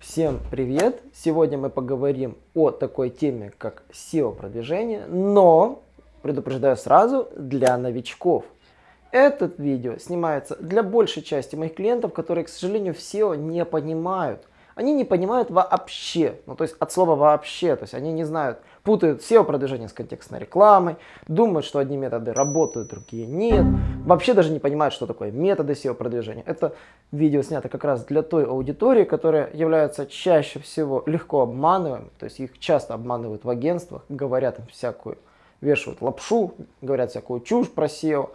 Всем привет! Сегодня мы поговорим о такой теме, как SEO-продвижение, но, предупреждаю сразу, для новичков. Этот видео снимается для большей части моих клиентов, которые, к сожалению, в SEO не понимают они не понимают вообще, ну то есть от слова вообще, то есть они не знают, путают SEO-продвижение с контекстной рекламой, думают, что одни методы работают, другие нет, вообще даже не понимают, что такое методы SEO-продвижения. Это видео снято как раз для той аудитории, которая является чаще всего легко обманываемой, то есть их часто обманывают в агентствах, говорят им всякую, вешают лапшу, говорят всякую чушь про SEO.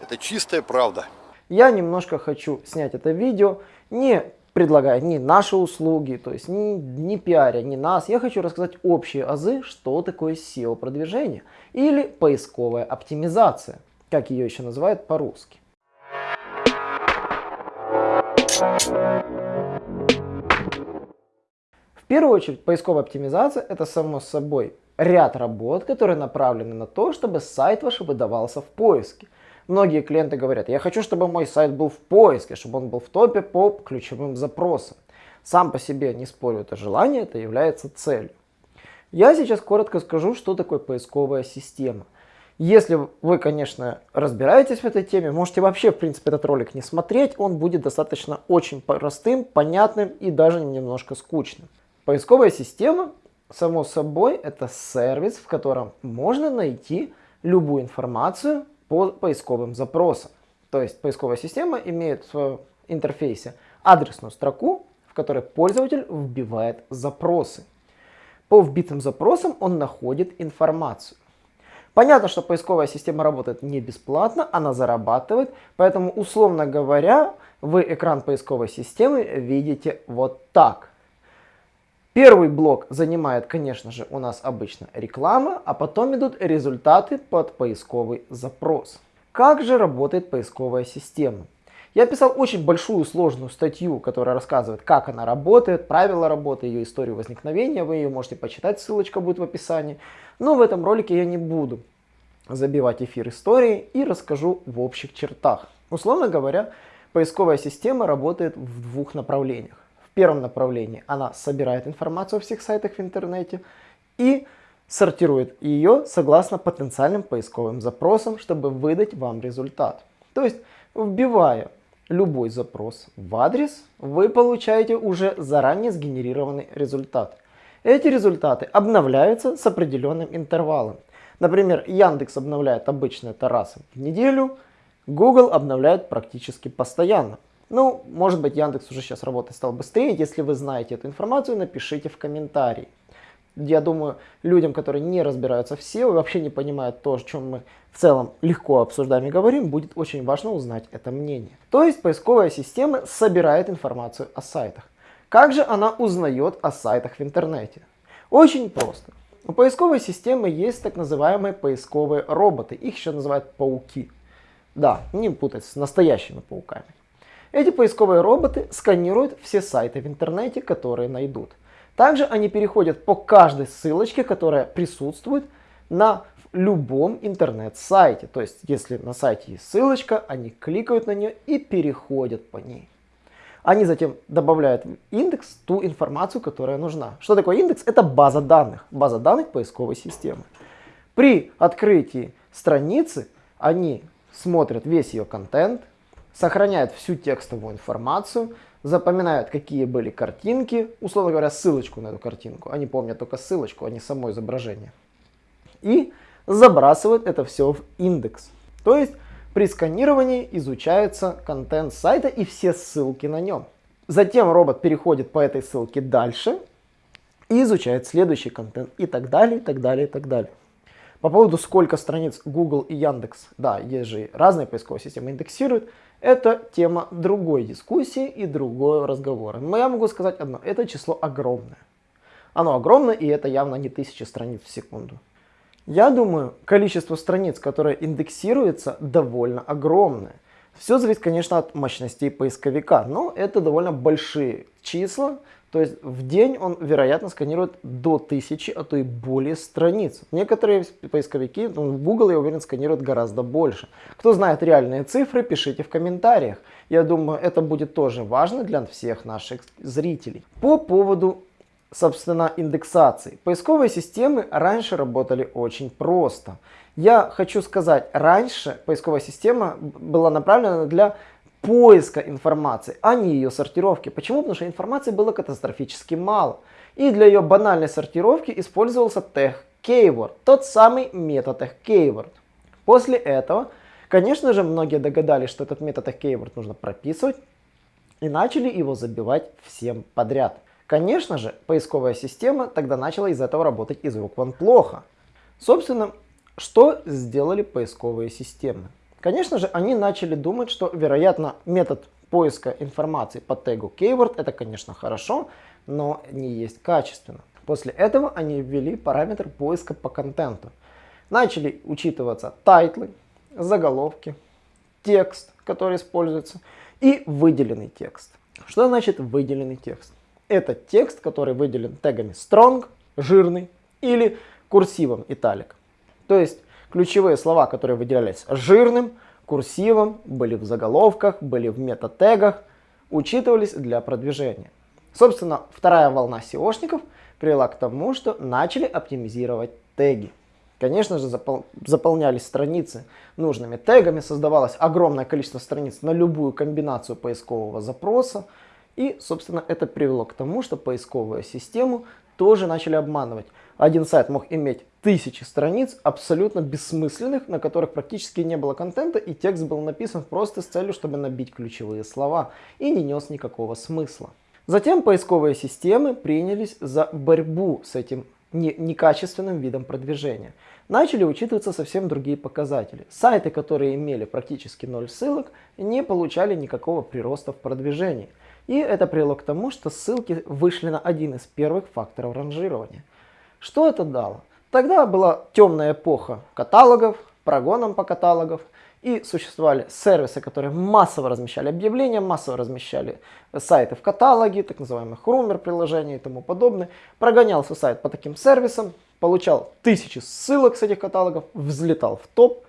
Это чистая правда. Я немножко хочу снять это видео не предлагая не наши услуги, то есть не, не пиаря, не нас. Я хочу рассказать общие азы, что такое SEO-продвижение или поисковая оптимизация, как ее еще называют по-русски. В первую очередь, поисковая оптимизация это само собой ряд работ, которые направлены на то, чтобы сайт ваш выдавался в поиске. Многие клиенты говорят, я хочу, чтобы мой сайт был в поиске, чтобы он был в топе по ключевым запросам. Сам по себе, не спорю, это желание, это является целью. Я сейчас коротко скажу, что такое поисковая система. Если вы, конечно, разбираетесь в этой теме, можете вообще, в принципе, этот ролик не смотреть. Он будет достаточно очень простым, понятным и даже немножко скучным. Поисковая система, само собой, это сервис, в котором можно найти любую информацию по поисковым запросам. То есть поисковая система имеет в своем интерфейсе адресную строку, в которой пользователь вбивает запросы. По вбитым запросам он находит информацию. Понятно, что поисковая система работает не бесплатно, она зарабатывает, поэтому, условно говоря, вы экран поисковой системы видите вот так. Первый блок занимает, конечно же, у нас обычно реклама, а потом идут результаты под поисковый запрос. Как же работает поисковая система? Я писал очень большую сложную статью, которая рассказывает, как она работает, правила работы, ее историю возникновения. Вы ее можете почитать, ссылочка будет в описании. Но в этом ролике я не буду забивать эфир истории и расскажу в общих чертах. Условно говоря, поисковая система работает в двух направлениях первом направлении она собирает информацию о всех сайтах в интернете и сортирует ее согласно потенциальным поисковым запросам, чтобы выдать вам результат. То есть, вбивая любой запрос в адрес, вы получаете уже заранее сгенерированный результат. Эти результаты обновляются с определенным интервалом. Например, Яндекс обновляет обычно это раз в неделю, Google обновляет практически постоянно. Ну, может быть, Яндекс уже сейчас работать стал быстрее. Если вы знаете эту информацию, напишите в комментарии. Я думаю, людям, которые не разбираются в SEO вообще не понимают то, о чем мы в целом легко обсуждаем и говорим, будет очень важно узнать это мнение. То есть поисковая система собирает информацию о сайтах. Как же она узнает о сайтах в интернете? Очень просто. У поисковой системы есть так называемые поисковые роботы. Их еще называют пауки. Да, не путать с настоящими пауками. Эти поисковые роботы сканируют все сайты в интернете, которые найдут. Также они переходят по каждой ссылочке, которая присутствует на любом интернет-сайте. То есть, если на сайте есть ссылочка, они кликают на нее и переходят по ней. Они затем добавляют в индекс ту информацию, которая нужна. Что такое индекс? Это база данных. База данных поисковой системы. При открытии страницы они смотрят весь ее контент, сохраняет всю текстовую информацию, запоминают, какие были картинки, условно говоря, ссылочку на эту картинку. Они помнят только ссылочку, а не само изображение. И забрасывают это все в индекс. То есть при сканировании изучается контент сайта и все ссылки на нем. Затем робот переходит по этой ссылке дальше и изучает следующий контент и так далее, и так далее, и так далее. По поводу сколько страниц Google и Яндекс, да, есть же разные поисковые системы индексируют, это тема другой дискуссии и другого разговора. Но я могу сказать одно, это число огромное. Оно огромное и это явно не тысячи страниц в секунду. Я думаю, количество страниц, которое индексируется, довольно огромное. Все зависит, конечно, от мощностей поисковика, но это довольно большие числа, То есть в день он, вероятно, сканирует до тысячи, а то и более страниц. Некоторые поисковики, ну, Google, я уверен, сканируют гораздо больше. Кто знает реальные цифры, пишите в комментариях. Я думаю, это будет тоже важно для всех наших зрителей. По поводу, собственно, индексации. Поисковые системы раньше работали очень просто. Я хочу сказать, раньше поисковая система была направлена для поиска информации, а не ее сортировки. Почему? Потому что информации было катастрофически мало. И для ее банальной сортировки использовался тег keyword, тот самый метод тег keyword. После этого, конечно же, многие догадались, что этот метод тег keyword нужно прописывать и начали его забивать всем подряд. Конечно же, поисковая система тогда начала из-за этого работать из рук вон плохо. Собственно, что сделали поисковые системы? Конечно же, они начали думать, что, вероятно, метод поиска информации по тегу keyword это, конечно, хорошо, но не есть качественно. После этого они ввели параметр поиска по контенту. Начали учитываться тайтлы, заголовки, текст, который используется, и выделенный текст. Что значит выделенный текст? Это текст, который выделен тегами strong, жирный, или курсивом италик. То есть Ключевые слова, которые выделялись жирным, курсивом, были в заголовках, были в метатегах, учитывались для продвижения. Собственно, вторая волна SEOшников привела к тому, что начали оптимизировать теги. Конечно же, запол заполнялись страницы нужными тегами, создавалось огромное количество страниц на любую комбинацию поискового запроса. И, собственно, это привело к тому, что поисковую систему тоже начали обманывать. Один сайт мог иметь тысячи страниц, абсолютно бессмысленных, на которых практически не было контента, и текст был написан просто с целью, чтобы набить ключевые слова, и не нес никакого смысла. Затем поисковые системы принялись за борьбу с этим не, некачественным видом продвижения. Начали учитываться совсем другие показатели. Сайты, которые имели практически ноль ссылок, не получали никакого прироста в продвижении. И это привело к тому, что ссылки вышли на один из первых факторов ранжирования. Что это дало? Тогда была темная эпоха каталогов, прогоном по каталогов, и существовали сервисы, которые массово размещали объявления, массово размещали сайты в каталоге, так называемых румер приложений и тому подобное. Прогонялся сайт по таким сервисам, получал тысячи ссылок с этих каталогов, взлетал в топ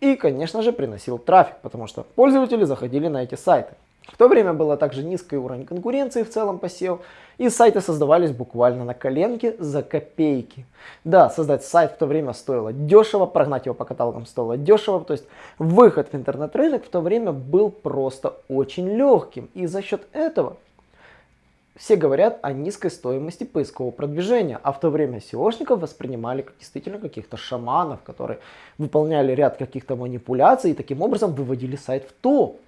и, конечно же, приносил трафик, потому что пользователи заходили на эти сайты. В то время было также низкий уровень конкуренции в целом по SEO, и сайты создавались буквально на коленке за копейки. Да, создать сайт в то время стоило дешево, прогнать его по каталогам стоило дешево, то есть выход в интернет-рынок в то время был просто очень легким, и за счет этого все говорят о низкой стоимости поискового продвижения, а в то время SEOшников воспринимали как действительно каких-то шаманов, которые выполняли ряд каких-то манипуляций и таким образом выводили сайт в топ.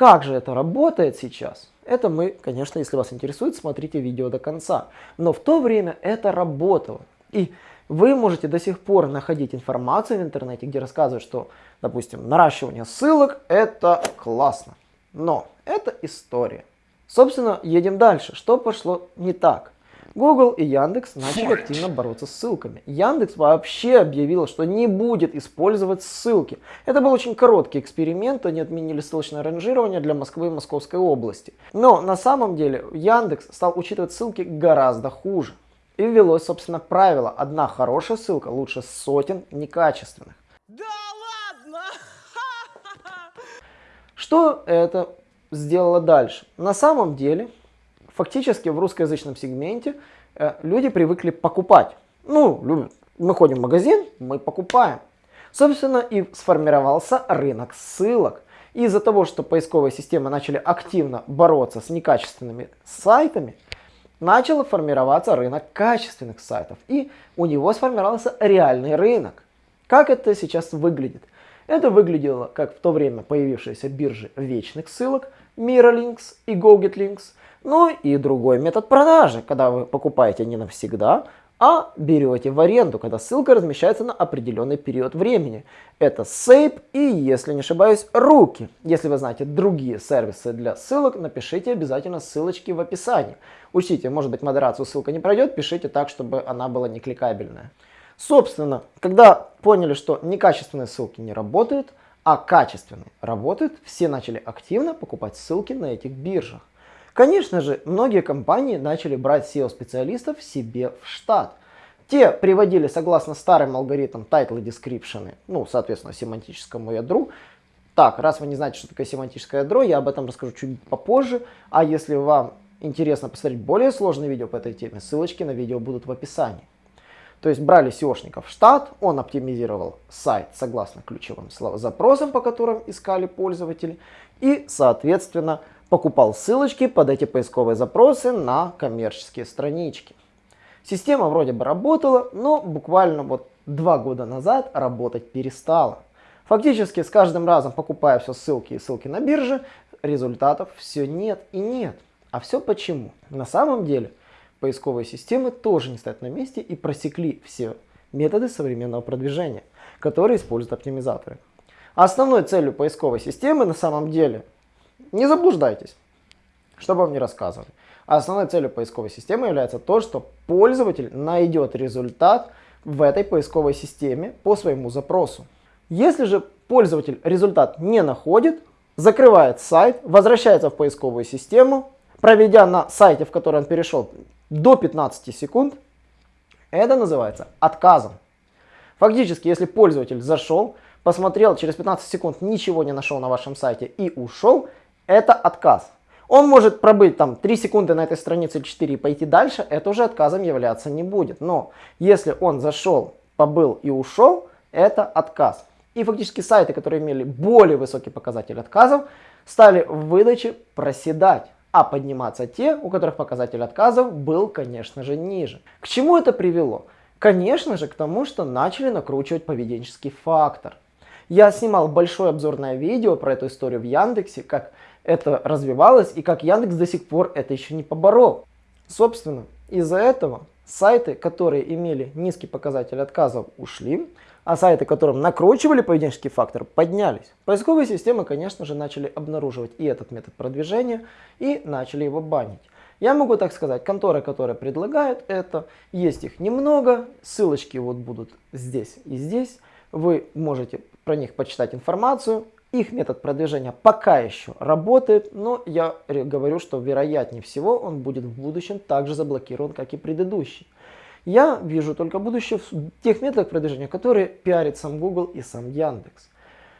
Как же это работает сейчас? Это мы, конечно, если вас интересует, смотрите видео до конца. Но в то время это работало. И вы можете до сих пор находить информацию в интернете, где рассказывают, что, допустим, наращивание ссылок это классно. Но это история. Собственно, едем дальше. Что пошло не так? Google и Яндекс начали активно бороться с ссылками. Яндекс вообще объявил, что не будет использовать ссылки. Это был очень короткий эксперимент, они отменили ссылочное ранжирование для Москвы и Московской области. Но на самом деле Яндекс стал учитывать ссылки гораздо хуже. И ввелось, собственно, правило, одна хорошая ссылка лучше сотен некачественных. Да ладно! Что это сделало дальше? На самом деле фактически в русскоязычном сегменте э, люди привыкли покупать. Ну, мы ходим в магазин, мы покупаем. Собственно, и сформировался рынок ссылок. Из-за того, что поисковые системы начали активно бороться с некачественными сайтами, начал формироваться рынок качественных сайтов. И у него сформировался реальный рынок. Как это сейчас выглядит? Это выглядело как в то время появившиеся биржи вечных ссылок, Miralinks и GoGetLinks, ну и другой метод продажи, когда вы покупаете не навсегда, а берете в аренду, когда ссылка размещается на определенный период времени. Это Сейп и, если не ошибаюсь, Руки. Если вы знаете другие сервисы для ссылок, напишите обязательно ссылочки в описании. Учтите, может быть модерацию ссылка не пройдет, пишите так, чтобы она была не кликабельная. Собственно, когда поняли, что некачественные ссылки не работают, а качественные работают, все начали активно покупать ссылки на этих биржах. Конечно же, многие компании начали брать SEO-специалистов себе в штат. Те приводили согласно старым алгоритмам title description, ну, соответственно, семантическому ядру. Так, раз вы не знаете, что такое семантическое ядро, я об этом расскажу чуть попозже. А если вам интересно посмотреть более сложные видео по этой теме, ссылочки на видео будут в описании. То есть брали SEOшника в штат, он оптимизировал сайт согласно ключевым запросам, по которым искали пользователи, и, соответственно, покупал ссылочки под эти поисковые запросы на коммерческие странички. Система вроде бы работала, но буквально вот два года назад работать перестала. Фактически с каждым разом покупая все ссылки и ссылки на бирже, результатов все нет и нет. А все почему? На самом деле поисковые системы тоже не стоят на месте и просекли все методы современного продвижения, которые используют оптимизаторы. Основной целью поисковой системы на самом деле, не заблуждайтесь, что бы вам не рассказывали, а основной целью поисковой системы является то, что пользователь найдет результат в этой поисковой системе по своему запросу. Если же пользователь результат не находит, закрывает сайт, возвращается в поисковую систему, проведя на сайте, в который он перешел, до 15 секунд, это называется отказом. Фактически, если пользователь зашел, посмотрел, через 15 секунд ничего не нашел на вашем сайте и ушел, это отказ. Он может пробыть там 3 секунды на этой странице или 4 и пойти дальше, это уже отказом являться не будет. Но если он зашел, побыл и ушел, это отказ. И фактически сайты, которые имели более высокий показатель отказов, стали в выдаче проседать а подниматься те, у которых показатель отказов был, конечно же, ниже. К чему это привело? Конечно же, к тому, что начали накручивать поведенческий фактор. Я снимал большое обзорное видео про эту историю в Яндексе, как это развивалось и как Яндекс до сих пор это еще не поборол. Собственно, из-за этого сайты, которые имели низкий показатель отказов, ушли, а сайты, которым накручивали поведенческий фактор, поднялись. Поисковые системы, конечно же, начали обнаруживать и этот метод продвижения, и начали его банить. Я могу так сказать, конторы, которые предлагают это, есть их немного, ссылочки вот будут здесь и здесь. Вы можете про них почитать информацию. Их метод продвижения пока еще работает, но я говорю, что вероятнее всего он будет в будущем также заблокирован, как и предыдущий. Я вижу только будущее в тех методах продвижения, которые пиарит сам Google и сам Яндекс.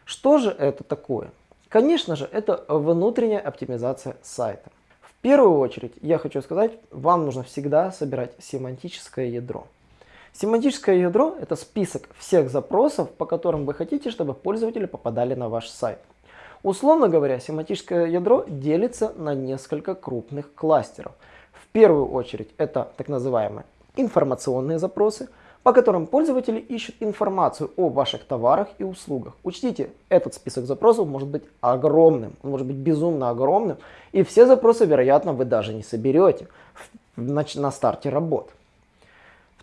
Что же это такое? Конечно же, это внутренняя оптимизация сайта. В первую очередь, я хочу сказать, вам нужно всегда собирать семантическое ядро. Семантическое ядро – это список всех запросов, по которым вы хотите, чтобы пользователи попадали на ваш сайт. Условно говоря, семантическое ядро делится на несколько крупных кластеров. В первую очередь это так называемые информационные запросы, по которым пользователи ищут информацию о ваших товарах и услугах. Учтите, этот список запросов может быть огромным, он может быть безумно огромным, и все запросы, вероятно, вы даже не соберете на, старте работ.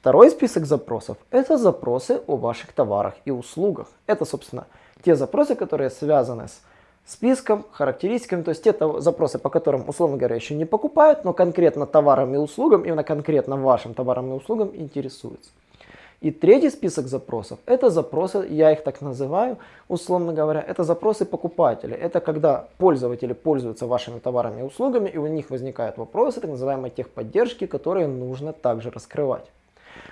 Второй список запросов – это запросы о ваших товарах и услугах. Это, собственно, те запросы, которые связаны с списком, характеристиками, то есть те запросы, по которым, условно говоря, еще не покупают, но конкретно товарам и услугам, именно конкретно вашим товарам и услугам интересуются. И третий список запросов, это запросы, я их так называю, условно говоря, это запросы покупателей. Это когда пользователи пользуются вашими товарами и услугами, и у них возникают вопросы, так называемой техподдержки, которые нужно также раскрывать.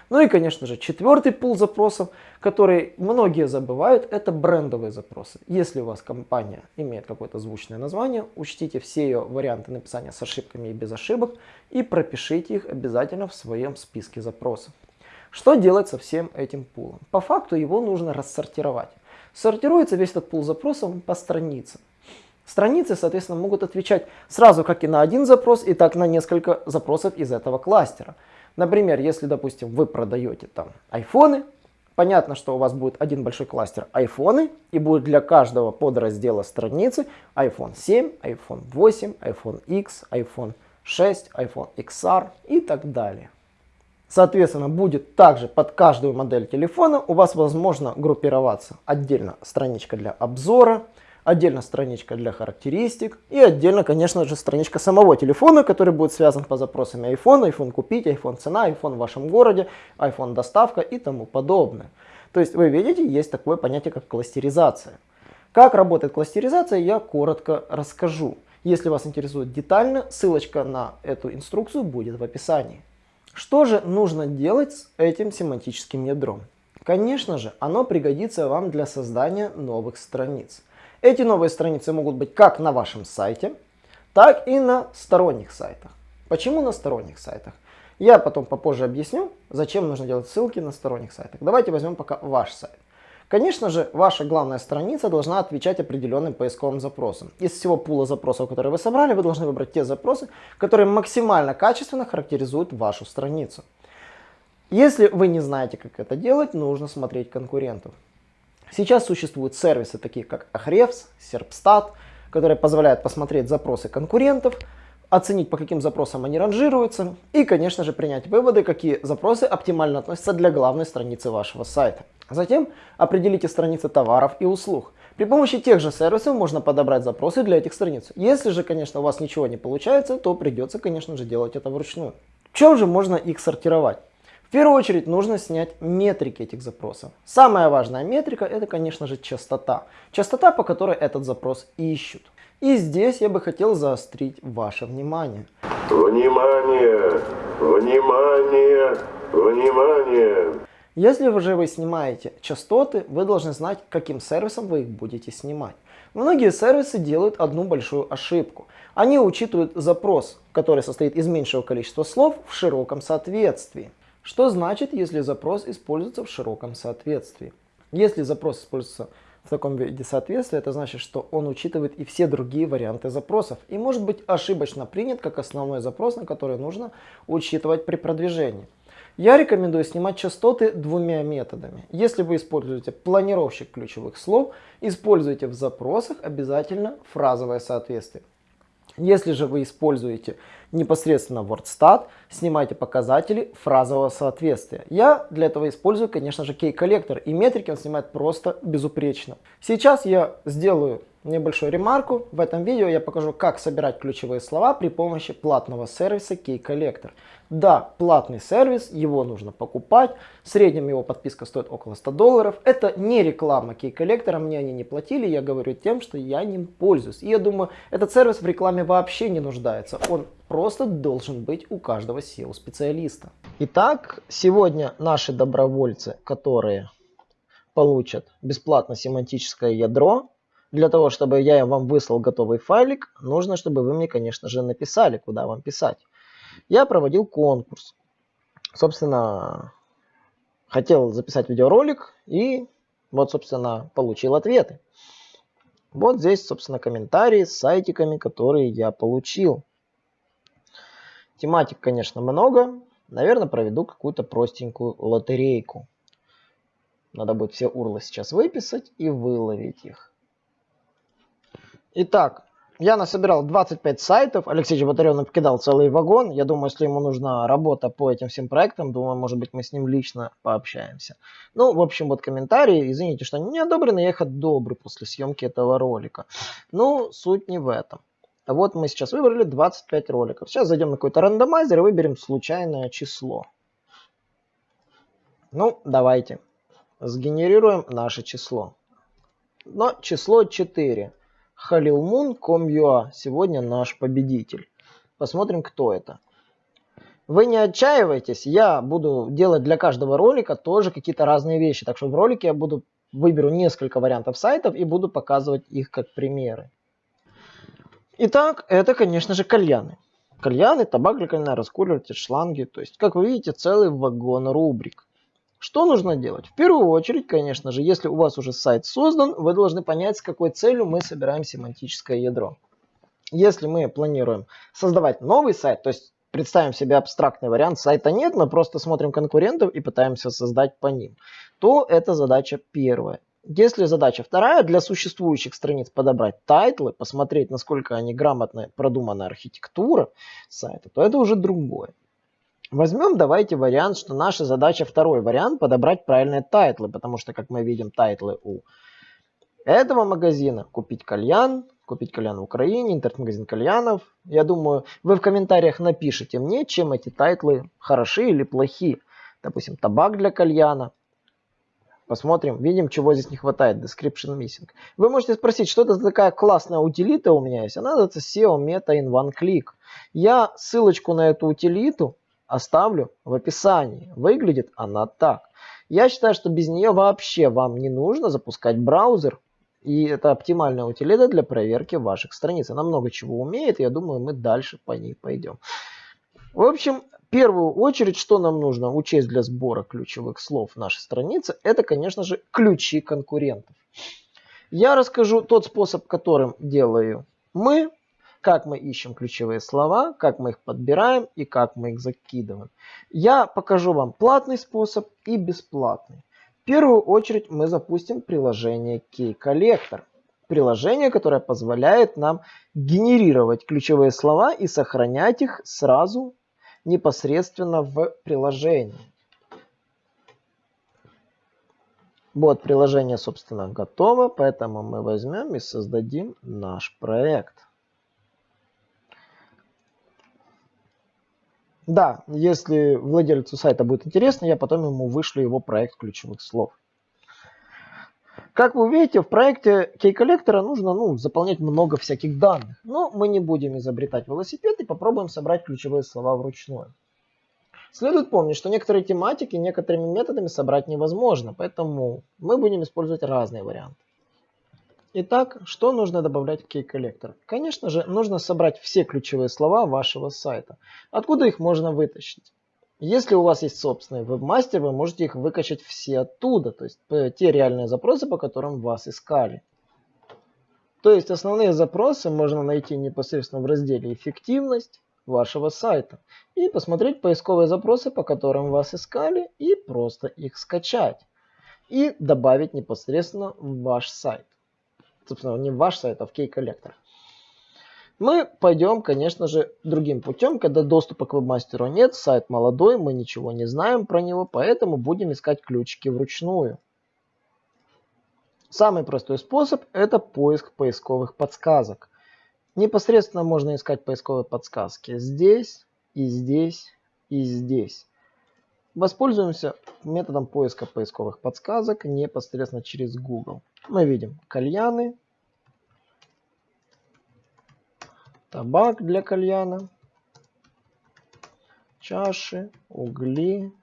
Ну и, конечно же, четвертый пул запросов, который многие забывают, это брендовые запросы. Если у вас компания имеет какое-то звучное название, учтите все ее варианты написания с ошибками и без ошибок и пропишите их обязательно в своем списке запросов. Что делать со всем этим пулом? По факту его нужно рассортировать. Сортируется весь этот пул запросов по страницам. Страницы, соответственно, могут отвечать сразу как и на один запрос, и так на несколько запросов из этого кластера. Например, если, допустим, вы продаете там айфоны, понятно, что у вас будет один большой кластер айфоны, и будет для каждого подраздела страницы iPhone 7, iPhone 8, iPhone X, iPhone 6, iPhone XR и так далее. Соответственно, будет также под каждую модель телефона у вас возможно группироваться отдельно страничка для обзора, отдельно страничка для характеристик и отдельно, конечно же, страничка самого телефона, который будет связан по запросам iPhone, iPhone купить, iPhone цена, iPhone в вашем городе, iPhone доставка и тому подобное. То есть вы видите, есть такое понятие, как кластеризация. Как работает кластеризация, я коротко расскажу. Если вас интересует детально, ссылочка на эту инструкцию будет в описании. Что же нужно делать с этим семантическим ядром? Конечно же, оно пригодится вам для создания новых страниц. Эти новые страницы могут быть как на вашем сайте, так и на сторонних сайтах. Почему на сторонних сайтах? Я потом попозже объясню, зачем нужно делать ссылки на сторонних сайтах. Давайте возьмем пока ваш сайт. Конечно же, ваша главная страница должна отвечать определенным поисковым запросам. Из всего пула запросов, которые вы собрали, вы должны выбрать те запросы, которые максимально качественно характеризуют вашу страницу. Если вы не знаете, как это делать, нужно смотреть конкурентов. Сейчас существуют сервисы, такие как Ahrefs, Serpstat, которые позволяют посмотреть запросы конкурентов, оценить, по каким запросам они ранжируются, и, конечно же, принять выводы, какие запросы оптимально относятся для главной страницы вашего сайта. Затем определите страницы товаров и услуг. При помощи тех же сервисов можно подобрать запросы для этих страниц. Если же, конечно, у вас ничего не получается, то придется, конечно же, делать это вручную. В чем же можно их сортировать? В первую очередь нужно снять метрики этих запросов. Самая важная метрика это, конечно же, частота. Частота, по которой этот запрос ищут. И здесь я бы хотел заострить ваше внимание. Внимание! Внимание! Внимание! Если же вы снимаете частоты, вы должны знать, каким сервисом вы их будете снимать. Многие сервисы делают одну большую ошибку. Они учитывают запрос, который состоит из меньшего количества слов в широком соответствии. Что значит, если запрос используется в широком соответствии? Если запрос используется в таком виде соответствия, это значит, что он учитывает и все другие варианты запросов и может быть ошибочно принят как основной запрос, на который нужно учитывать при продвижении. Я рекомендую снимать частоты двумя методами. Если вы используете планировщик ключевых слов, используйте в запросах обязательно фразовое соответствие. Если же вы используете непосредственно WordStat, снимайте показатели фразового соответствия. Я для этого использую, конечно же, кей-коллектор, и метрики он снимает просто безупречно. Сейчас я сделаю небольшую ремарку. В этом видео я покажу, как собирать ключевые слова при помощи платного сервиса Key-Collector. Да, платный сервис, его нужно покупать. В среднем его подписка стоит около 100 долларов. Это не реклама Key-Collector, мне они не платили. Я говорю тем, что я ним пользуюсь. И я думаю, этот сервис в рекламе вообще не нуждается. Он просто должен быть у каждого SEO-специалиста. Итак, сегодня наши добровольцы, которые получат бесплатно семантическое ядро, для того, чтобы я вам выслал готовый файлик, нужно, чтобы вы мне, конечно же, написали, куда вам писать. Я проводил конкурс. Собственно, хотел записать видеоролик и вот, собственно, получил ответы. Вот здесь, собственно, комментарии с сайтиками, которые я получил. Тематик, конечно, много. Наверное, проведу какую-то простенькую лотерейку. Надо будет все урлы сейчас выписать и выловить их. Итак, я насобирал 25 сайтов. Алексей Чеботарев нам покидал целый вагон. Я думаю, если ему нужна работа по этим всем проектам, думаю, может быть, мы с ним лично пообщаемся. Ну, в общем, вот комментарии. Извините, что они не одобрены, я их одобрю после съемки этого ролика. Ну, суть не в этом. Вот мы сейчас выбрали 25 роликов. Сейчас зайдем на какой-то рандомайзер и выберем случайное число. Ну, давайте. Сгенерируем наше число. Но число 4. Комьюа сегодня наш победитель. Посмотрим, кто это. Вы не отчаивайтесь, я буду делать для каждого ролика тоже какие-то разные вещи. Так что в ролике я буду выберу несколько вариантов сайтов и буду показывать их как примеры. Итак, это, конечно же, кальяны. Кальяны, табак для кальяна, раскуриватель, шланги. То есть, как вы видите, целый вагон рубрик. Что нужно делать? В первую очередь, конечно же, если у вас уже сайт создан, вы должны понять, с какой целью мы собираем семантическое ядро. Если мы планируем создавать новый сайт, то есть представим себе абстрактный вариант, сайта нет, мы просто смотрим конкурентов и пытаемся создать по ним, то это задача первая. Если задача вторая, для существующих страниц подобрать тайтлы, посмотреть, насколько они грамотно продумана архитектура сайта, то это уже другое. Возьмем, давайте вариант, что наша задача второй вариант подобрать правильные тайтлы, потому что, как мы видим, тайтлы у этого магазина купить кальян, купить кальян в Украине, интернет-магазин кальянов. Я думаю, вы в комментариях напишите мне, чем эти тайтлы хороши или плохи. Допустим, табак для кальяна. Посмотрим, видим, чего здесь не хватает. Description missing. Вы можете спросить, что это за такая классная утилита у меня есть. Она называется SEO Meta in One Click. Я ссылочку на эту утилиту оставлю в описании. Выглядит она так. Я считаю, что без нее вообще вам не нужно запускать браузер. И это оптимальная утилита для проверки ваших страниц. Она много чего умеет, я думаю, мы дальше по ней пойдем. В общем, в первую очередь, что нам нужно учесть для сбора ключевых слов нашей страницы, это, конечно же, ключи конкурентов. Я расскажу тот способ, которым делаю мы, как мы ищем ключевые слова, как мы их подбираем и как мы их закидываем. Я покажу вам платный способ и бесплатный. В первую очередь мы запустим приложение Key Collector. Приложение, которое позволяет нам генерировать ключевые слова и сохранять их сразу непосредственно в приложении. Вот приложение, собственно, готово, поэтому мы возьмем и создадим наш проект. Да, если владельцу сайта будет интересно, я потом ему вышлю его проект ключевых слов. Как вы увидите, в проекте кей-коллектора нужно ну, заполнять много всяких данных. Но мы не будем изобретать велосипед и попробуем собрать ключевые слова вручную. Следует помнить, что некоторые тематики некоторыми методами собрать невозможно, поэтому мы будем использовать разные варианты. Итак, что нужно добавлять в кей-коллектор? Конечно же, нужно собрать все ключевые слова вашего сайта. Откуда их можно вытащить? Если у вас есть собственный вебмастер, вы можете их выкачать все оттуда, то есть э, те реальные запросы, по которым вас искали. То есть основные запросы можно найти непосредственно в разделе «Эффективность» вашего сайта и посмотреть поисковые запросы, по которым вас искали, и просто их скачать и добавить непосредственно в ваш сайт собственно, не ваш сайт, а в кей-коллектор. Мы пойдем, конечно же, другим путем, когда доступа к вебмастеру нет, сайт молодой, мы ничего не знаем про него, поэтому будем искать ключики вручную. Самый простой способ – это поиск поисковых подсказок. Непосредственно можно искать поисковые подсказки здесь, и здесь, и здесь. Воспользуемся методом поиска поисковых подсказок непосредственно через Google. Мы видим кальяны, табак для кальяна, чаши, угли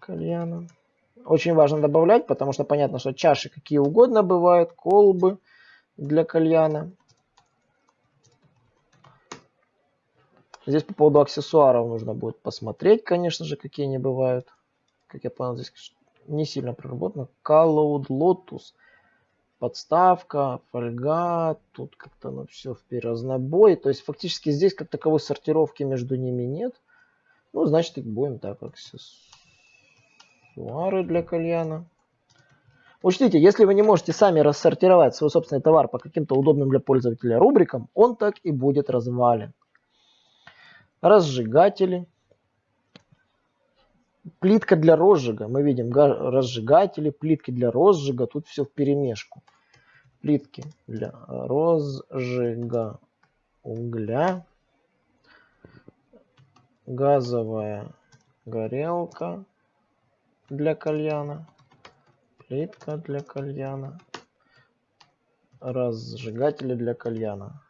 кальяна. Очень важно добавлять, потому что понятно, что чаши какие угодно бывают, колбы для кальяна. Здесь по поводу аксессуаров нужно будет посмотреть, конечно же, какие они бывают. Как я понял, здесь не сильно проработано. Cloud Lotus. Подставка, фольга, тут как-то ну, все в разнобой. То есть фактически здесь как таковой сортировки между ними нет. Ну, значит, их будем так, аксессуары для кальяна. Учтите, если вы не можете сами рассортировать свой собственный товар по каким-то удобным для пользователя рубрикам, он так и будет развален разжигатели, плитка для розжига. Мы видим разжигатели, плитки для розжига. Тут все в перемешку. Плитки для розжига угля. Газовая горелка для кальяна. Плитка для кальяна. Разжигатели для кальяна.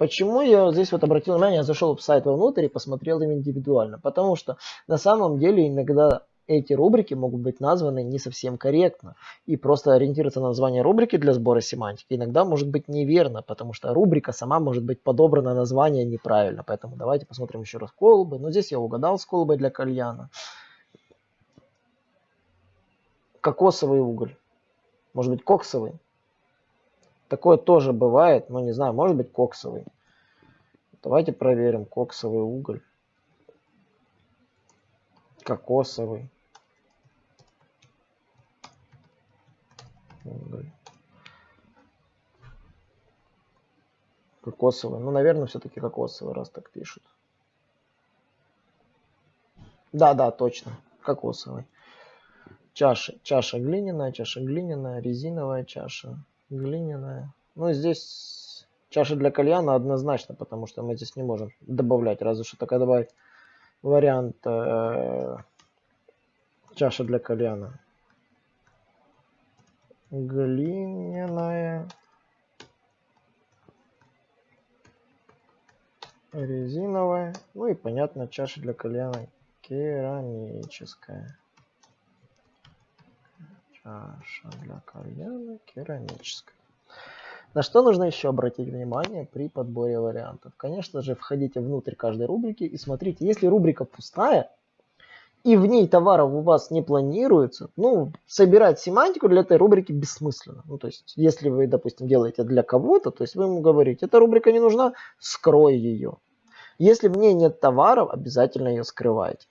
Почему я здесь вот обратил внимание, я зашел в сайт вовнутрь и посмотрел им индивидуально? Потому что на самом деле иногда эти рубрики могут быть названы не совсем корректно. И просто ориентироваться на название рубрики для сбора семантики иногда может быть неверно, потому что рубрика сама может быть подобрана название неправильно. Поэтому давайте посмотрим еще раз колбы. Но здесь я угадал с колбой для кальяна. Кокосовый уголь. Может быть коксовый. Такое тоже бывает, но не знаю, может быть коксовый. Давайте проверим коксовый уголь. Кокосовый. Уголь. Кокосовый. Ну, наверное, все-таки кокосовый, раз так пишут. Да, да, точно. Кокосовый. Чаша. Чаша глиняная, чаша глиняная, резиновая чаша глиняная. Ну, здесь чаша для кальяна однозначно, потому что мы здесь не можем добавлять, разве что только добавить вариант э, Чаша для кальяна. Глиняная. Резиновая. Ну и понятно, чаша для кальяна керамическая. Чаша для кальяна керамическая. На что нужно еще обратить внимание при подборе вариантов? Конечно же, входите внутрь каждой рубрики и смотрите, если рубрика пустая, и в ней товаров у вас не планируется, ну, собирать семантику для этой рубрики бессмысленно. Ну, то есть, если вы, допустим, делаете для кого-то, то есть вы ему говорите, эта рубрика не нужна, скрой ее. Если в ней нет товаров, обязательно ее скрывайте.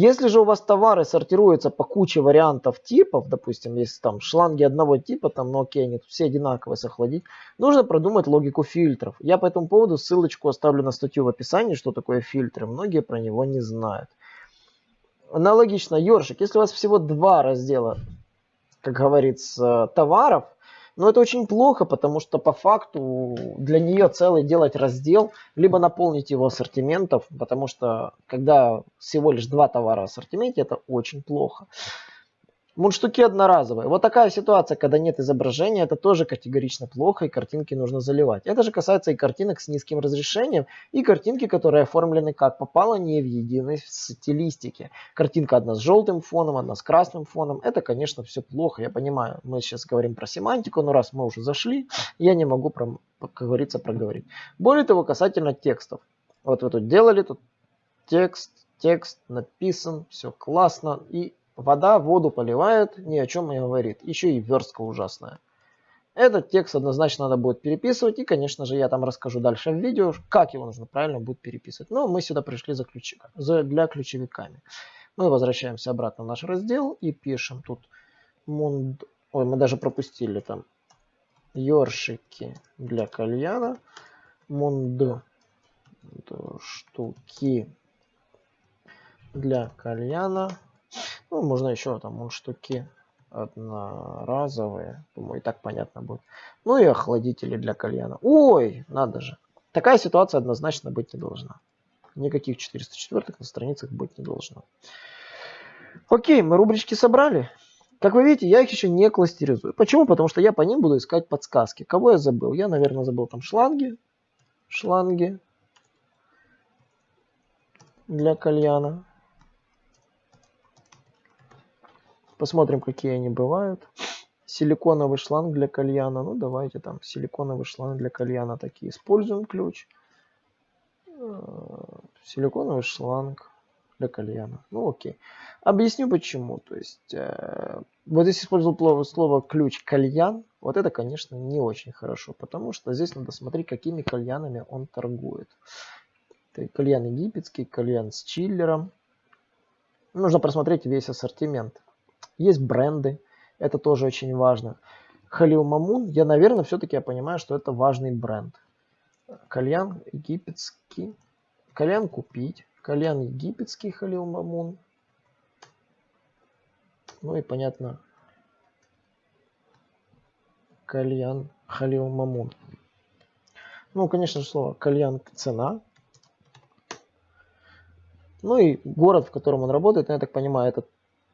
Если же у вас товары сортируются по куче вариантов типов, допустим, есть там шланги одного типа, там, ну окей, они все одинаковые с охладить, нужно продумать логику фильтров. Я по этому поводу ссылочку оставлю на статью в описании, что такое фильтры. Многие про него не знают. Аналогично, ёршик, если у вас всего два раздела, как говорится, товаров, но это очень плохо, потому что по факту для нее целый делать раздел, либо наполнить его ассортиментов, потому что когда всего лишь два товара в ассортименте, это очень плохо. Мундштуки одноразовые. Вот такая ситуация, когда нет изображения, это тоже категорично плохо, и картинки нужно заливать. Это же касается и картинок с низким разрешением, и картинки, которые оформлены как попало, не в единой стилистике. Картинка одна с желтым фоном, одна с красным фоном. Это, конечно, все плохо, я понимаю. Мы сейчас говорим про семантику, но раз мы уже зашли, я не могу, про, как говорится, проговорить. Более того, касательно текстов. Вот вы тут делали, тут текст, текст написан, все классно, и Вода воду поливает, ни о чем не говорит. Еще и верстка ужасная. Этот текст однозначно надо будет переписывать. И, конечно же, я там расскажу дальше в видео, как его нужно правильно будет переписывать. Но мы сюда пришли за ключ... за... для ключевиками. Мы возвращаемся обратно в наш раздел и пишем тут мунд... Ой, мы даже пропустили там ёршики для кальяна. Мунд штуки для кальяна ну, можно еще там он штуки одноразовые. Думаю, и так понятно будет. Ну и охладители для кальяна. Ой, надо же. Такая ситуация однозначно быть не должна. Никаких 404 на страницах быть не должно. Окей, мы рубрички собрали. Как вы видите, я их еще не кластеризую. Почему? Потому что я по ним буду искать подсказки. Кого я забыл? Я, наверное, забыл там шланги. Шланги для кальяна. Посмотрим, какие они бывают. Силиконовый шланг для кальяна. Ну, давайте там силиконовый шланг для кальяна такие. Используем ключ. Э, силиконовый шланг для кальяна. Ну, окей. Объясню почему. То есть, э, вот здесь использовал слово ключ кальян. Вот это, конечно, не очень хорошо, потому что здесь надо смотреть, какими кальянами он торгует. Это кальян египетский, кальян с чиллером. Нужно просмотреть весь ассортимент. Есть бренды, это тоже очень важно. Халил Мамун, я, наверное, все-таки я понимаю, что это важный бренд. Кальян египетский. Кальян купить. Кальян египетский Халил Мамун. Ну и понятно. Кальян Халил Мамун. Ну, конечно же, слово кальян цена. Ну и город, в котором он работает, я так понимаю, это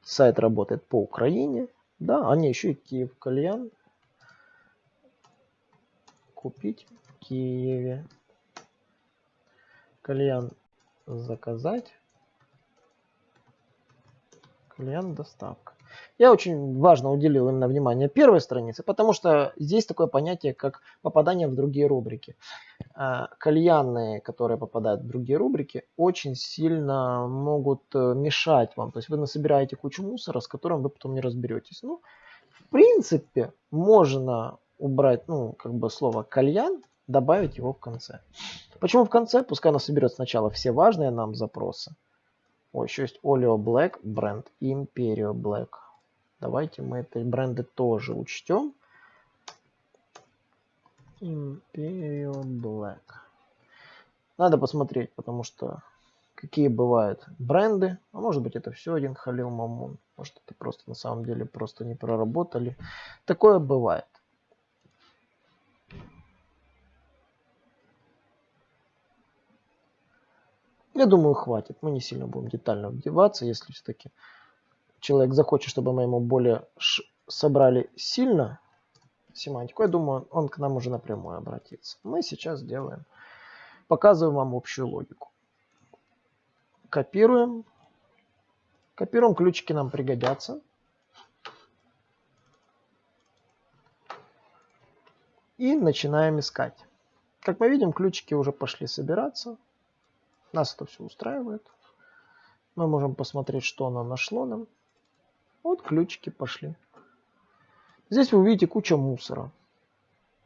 Сайт работает по Украине. Да, они еще и Киев кальян. Купить в Киеве. Кальян заказать. Кальян доставка. Я очень важно уделил именно внимание первой странице, потому что здесь такое понятие, как попадание в другие рубрики. А, кальянные, которые попадают в другие рубрики, очень сильно могут э, мешать вам. То есть вы насобираете кучу мусора, с которым вы потом не разберетесь. Ну, в принципе, можно убрать, ну, как бы слово кальян, добавить его в конце. Почему в конце? Пускай она соберет сначала все важные нам запросы. О, еще есть Oleo Black, бренд Imperio Black. Давайте мы эти бренды тоже учтем. Imperial Black. Надо посмотреть, потому что какие бывают бренды. А может быть это все один Халил Мамун. Может это просто на самом деле просто не проработали. Такое бывает. Я думаю, хватит. Мы не сильно будем детально вдеваться, если все-таки человек захочет, чтобы мы ему более собрали сильно семантику, я думаю, он к нам уже напрямую обратится. Мы сейчас делаем, показываем вам общую логику. Копируем. Копируем, ключики нам пригодятся. И начинаем искать. Как мы видим, ключики уже пошли собираться. Нас это все устраивает. Мы можем посмотреть, что оно нашло нам. Вот ключики пошли. Здесь вы увидите кучу мусора.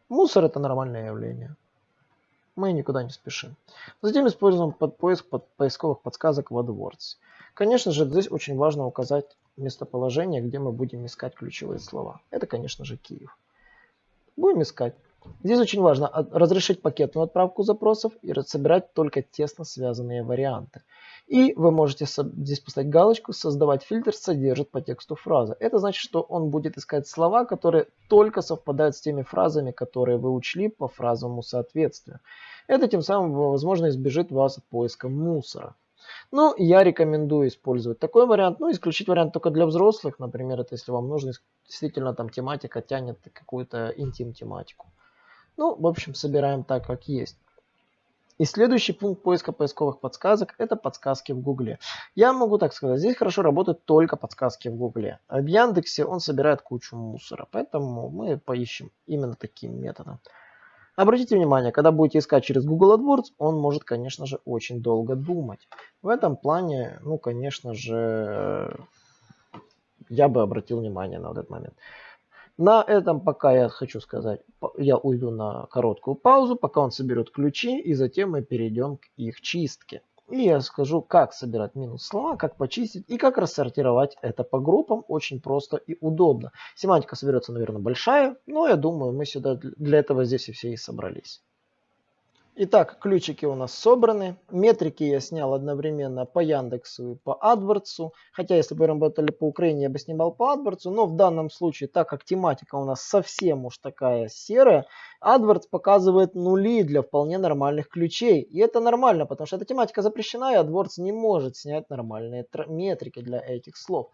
Мусор это нормальное явление. Мы никуда не спешим. Затем используем под поиск под поисковых подсказок в AdWords. Конечно же, здесь очень важно указать местоположение, где мы будем искать ключевые слова. Это, конечно же, Киев. Будем искать. Здесь очень важно разрешить пакетную отправку запросов и собирать только тесно связанные варианты. И вы можете здесь поставить галочку «Создавать фильтр содержит по тексту фраза». Это значит, что он будет искать слова, которые только совпадают с теми фразами, которые вы учли по фразовому соответствию. Это тем самым, возможно, избежит вас от поиска мусора. Ну, я рекомендую использовать такой вариант. Ну, исключить вариант только для взрослых. Например, это если вам нужно действительно там тематика тянет какую-то интим-тематику. Ну, в общем, собираем так, как есть. И следующий пункт поиска поисковых подсказок – это подсказки в Гугле. Я могу так сказать, здесь хорошо работают только подсказки в Гугле. А в Яндексе он собирает кучу мусора, поэтому мы поищем именно таким методом. Обратите внимание, когда будете искать через Google AdWords, он может, конечно же, очень долго думать. В этом плане, ну, конечно же, я бы обратил внимание на этот момент. На этом пока я хочу сказать, я уйду на короткую паузу, пока он соберет ключи, и затем мы перейдем к их чистке. И я скажу, как собирать минус слова, как почистить и как рассортировать это по группам. Очень просто и удобно. Семантика соберется, наверное, большая, но я думаю, мы сюда для этого здесь и все и собрались. Итак, ключики у нас собраны. Метрики я снял одновременно по Яндексу и по AdWords. Хотя, если бы работали по Украине, я бы снимал по AdWords. Но в данном случае, так как тематика у нас совсем уж такая серая, AdWords показывает нули для вполне нормальных ключей. И это нормально, потому что эта тематика запрещена, и AdWords не может снять нормальные метрики для этих слов.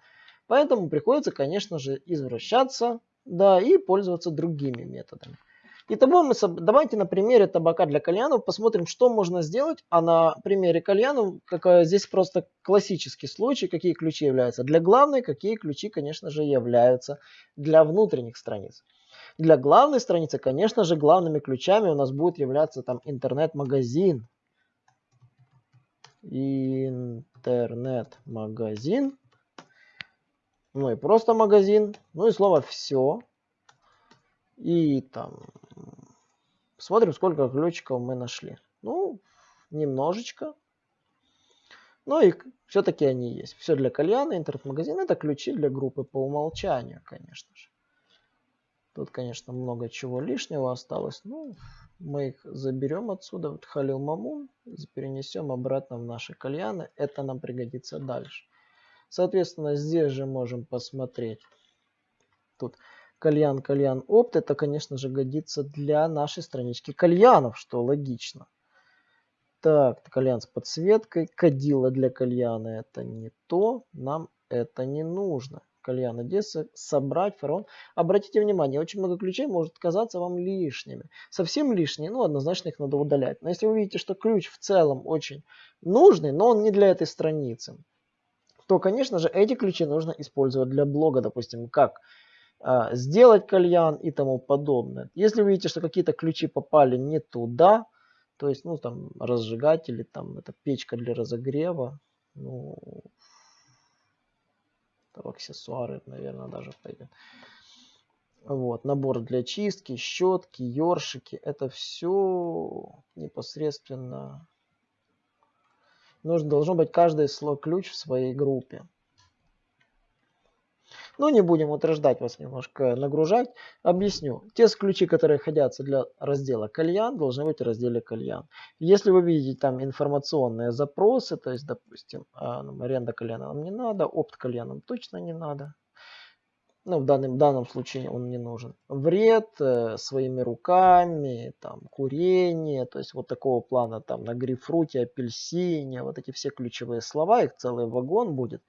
Поэтому приходится, конечно же, извращаться да, и пользоваться другими методами. Итого мы давайте на примере табака для кальянов посмотрим, что можно сделать. А на примере кальянов, как, здесь просто классический случай, какие ключи являются для главной, какие ключи, конечно же, являются для внутренних страниц. Для главной страницы, конечно же, главными ключами у нас будет являться там интернет-магазин. Интернет-магазин. Ну и просто магазин. Ну и слово все. И там смотрим, сколько ключиков мы нашли. Ну, немножечко. Ну и все-таки они есть. Все для кальяна, интернет-магазин. Это ключи для группы по умолчанию, конечно же. Тут, конечно, много чего лишнего осталось. Ну, мы их заберем отсюда, вот Халил Мамун, перенесем обратно в наши кальяны. Это нам пригодится дальше. Соответственно, здесь же можем посмотреть. Тут кальян, кальян, опт, это, конечно же, годится для нашей странички кальянов, что логично. Так, кальян с подсветкой, кадила для кальяна, это не то, нам это не нужно. Кальян Одесса, собрать, фараон. Обратите внимание, очень много ключей может казаться вам лишними. Совсем лишние, ну, однозначно их надо удалять. Но если вы видите, что ключ в целом очень нужный, но он не для этой страницы, то, конечно же, эти ключи нужно использовать для блога, допустим, как сделать кальян и тому подобное. Если вы видите, что какие-то ключи попали не туда, то есть, ну, там, разжигатели, там, это печка для разогрева, ну, там, аксессуары, наверное, даже пойдет. Вот, набор для чистки, щетки, ёршики, это все непосредственно нужно, должно быть каждый слой ключ в своей группе. Но не будем утруждать вас немножко нагружать. Объясню. Те ключи, которые ходятся для раздела кальян, должны быть в разделе кальян. Если вы видите там информационные запросы, то есть, допустим, а, ну, аренда кальяна нам не надо, опт кальяном точно не надо. Ну, в данном, в данном случае он не нужен. Вред э, своими руками, там, курение, то есть вот такого плана там на грейпфруте, апельсине, вот эти все ключевые слова, их целый вагон будет.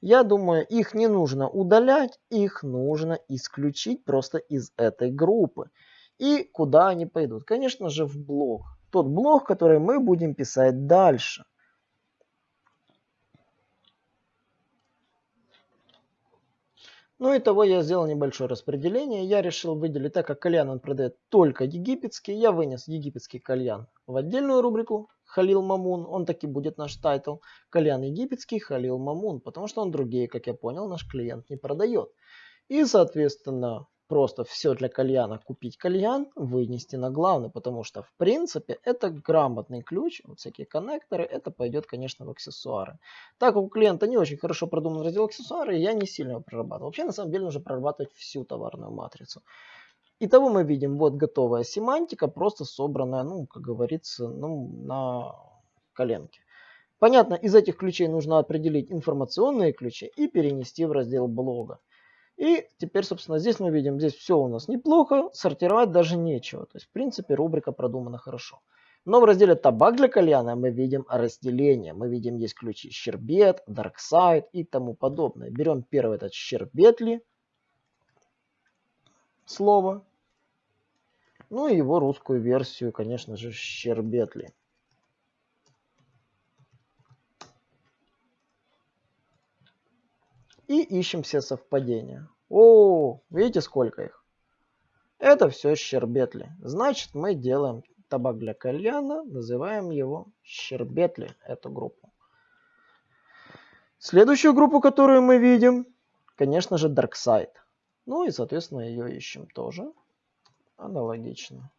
Я думаю, их не нужно удалять, их нужно исключить просто из этой группы. И куда они пойдут? Конечно же в блог. Тот блог, который мы будем писать дальше. Ну итого я сделал небольшое распределение. Я решил выделить, так как кальян он продает только египетский, я вынес египетский кальян в отдельную рубрику Халил Мамун. Он так и будет наш тайтл. Кальян египетский Халил Мамун, потому что он другие, как я понял, наш клиент не продает. И, соответственно, просто все для кальяна купить кальян, вынести на главный, потому что в принципе это грамотный ключ, вот всякие коннекторы, это пойдет, конечно, в аксессуары. Так как у клиента не очень хорошо продуман раздел аксессуары, я не сильно его прорабатывал. Вообще, на самом деле, нужно прорабатывать всю товарную матрицу. Итого мы видим, вот готовая семантика, просто собранная, ну, как говорится, ну, на коленке. Понятно, из этих ключей нужно определить информационные ключи и перенести в раздел блога. И теперь, собственно, здесь мы видим, здесь все у нас неплохо, сортировать даже нечего. То есть, в принципе, рубрика продумана хорошо. Но в разделе табак для кальяна мы видим разделение. Мы видим, есть ключи щербет, дарксайд и тому подобное. Берем первый этот щербетли слово. Ну и его русскую версию, конечно же, щербетли. и ищем все совпадения. О, видите сколько их? Это все щербетли. Значит, мы делаем табак для кальяна, называем его щербетли, эту группу. Следующую группу, которую мы видим, конечно же, Dark Side. Ну и, соответственно, ее ищем тоже аналогично.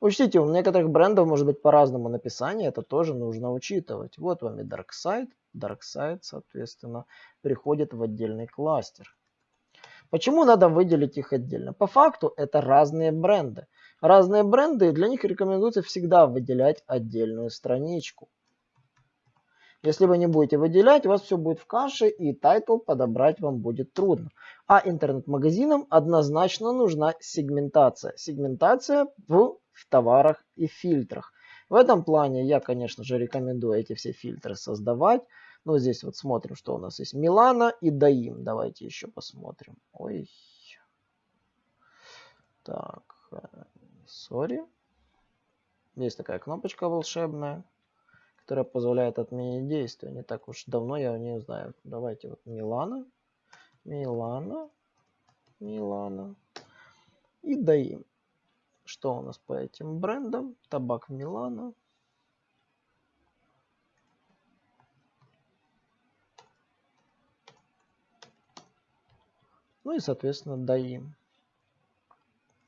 Учтите, у некоторых брендов может быть по-разному написание, это тоже нужно учитывать. Вот вам и Dark Side, DarkSide, соответственно, приходит в отдельный кластер. Почему надо выделить их отдельно? По факту это разные бренды. Разные бренды, для них рекомендуется всегда выделять отдельную страничку. Если вы не будете выделять, у вас все будет в каше и тайтл подобрать вам будет трудно. А интернет-магазинам однозначно нужна сегментация. Сегментация в, в товарах и фильтрах. В этом плане я, конечно же, рекомендую эти все фильтры создавать. Ну, здесь вот смотрим, что у нас есть. Милана и Даим. Давайте еще посмотрим. Ой. Так. Сори. Есть такая кнопочка волшебная, которая позволяет отменить действие. Не так уж давно я не знаю. Давайте вот Милана. Милана. Милана. И Даим. Что у нас по этим брендам? Табак Милана. Ну и, соответственно, даим.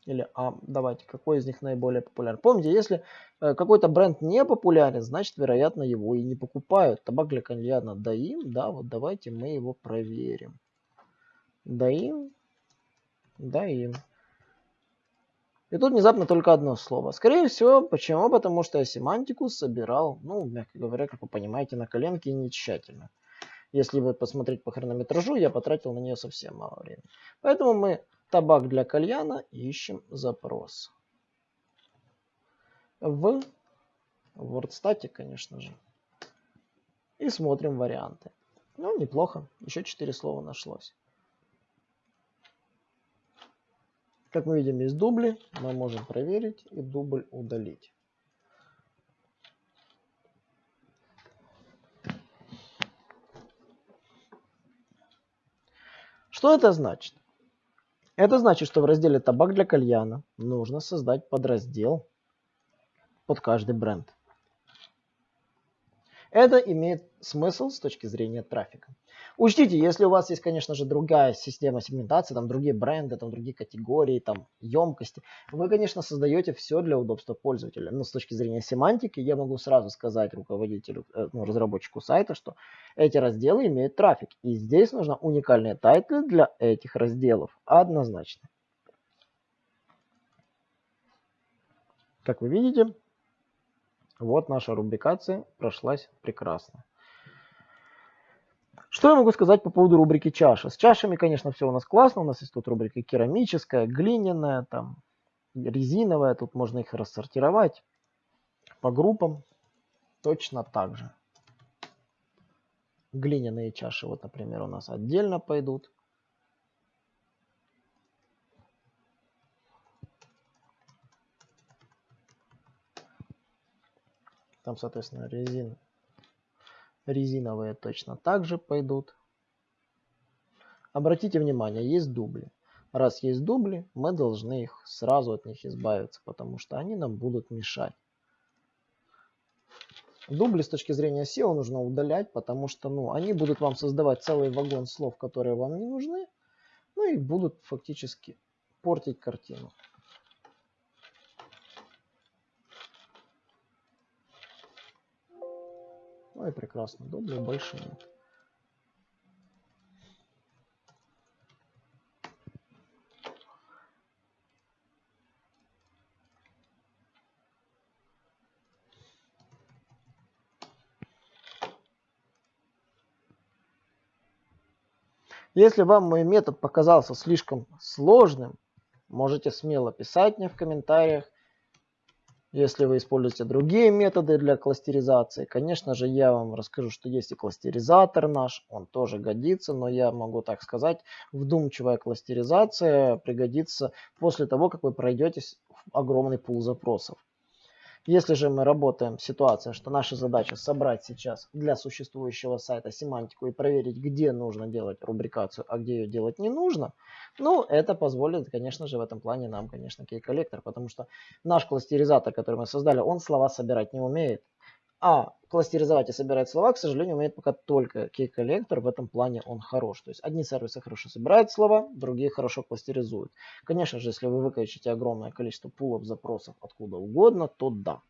Или а, давайте, какой из них наиболее популярен. Помните, если э, какой-то бренд не популярен, значит, вероятно, его и не покупают. Табак для кальяна даим, да, вот давайте мы его проверим. Даим, даим. И тут внезапно только одно слово. Скорее всего, почему? Потому что я семантику собирал, ну, мягко говоря, как вы понимаете, на коленке и не тщательно. Если вы посмотреть по хронометражу, я потратил на нее совсем мало времени. Поэтому мы табак для кальяна ищем запрос. В WordStat, конечно же. И смотрим варианты. Ну, неплохо. Еще 4 слова нашлось. Как мы видим, есть дубли. Мы можем проверить и дубль удалить. Что это значит? Это значит, что в разделе табак для кальяна нужно создать подраздел под каждый бренд. Это имеет смысл с точки зрения трафика. Учтите, если у вас есть, конечно же, другая система сегментации, там другие бренды, там другие категории, там емкости, вы, конечно, создаете все для удобства пользователя. Но с точки зрения семантики я могу сразу сказать руководителю, э, ну, разработчику сайта, что эти разделы имеют трафик. И здесь нужно уникальные тайтлы для этих разделов. Однозначно. Как вы видите, вот наша рубрикация прошлась прекрасно. Что я могу сказать по поводу рубрики чаша? С чашами, конечно, все у нас классно. У нас есть тут рубрика керамическая, глиняная, там, резиновая. Тут можно их рассортировать по группам. Точно так же. Глиняные чаши, вот, например, у нас отдельно пойдут. Там, соответственно, резин, резиновые точно также пойдут. Обратите внимание, есть дубли. Раз есть дубли, мы должны их сразу от них избавиться, потому что они нам будут мешать. Дубли с точки зрения SEO нужно удалять, потому что ну, они будут вам создавать целый вагон слов, которые вам не нужны, ну и будут фактически портить картину. Ну прекрасно, дублей больше нет. Если вам мой метод показался слишком сложным, можете смело писать мне в комментариях. Если вы используете другие методы для кластеризации, конечно же, я вам расскажу, что есть и кластеризатор наш, он тоже годится, но я могу так сказать, вдумчивая кластеризация пригодится после того, как вы пройдете огромный пул запросов. Если же мы работаем в ситуации, что наша задача собрать сейчас для существующего сайта семантику и проверить, где нужно делать рубрикацию, а где ее делать не нужно, ну, это позволит, конечно же, в этом плане нам, конечно, кей-коллектор, потому что наш кластеризатор, который мы создали, он слова собирать не умеет. А кластеризовать и собирать слова, к сожалению, умеет пока только key-коллектор. В этом плане он хорош. То есть одни сервисы хорошо собирают слова, другие хорошо кластеризуют. Конечно же, если вы выкачите огромное количество пулов запросов откуда угодно, то да.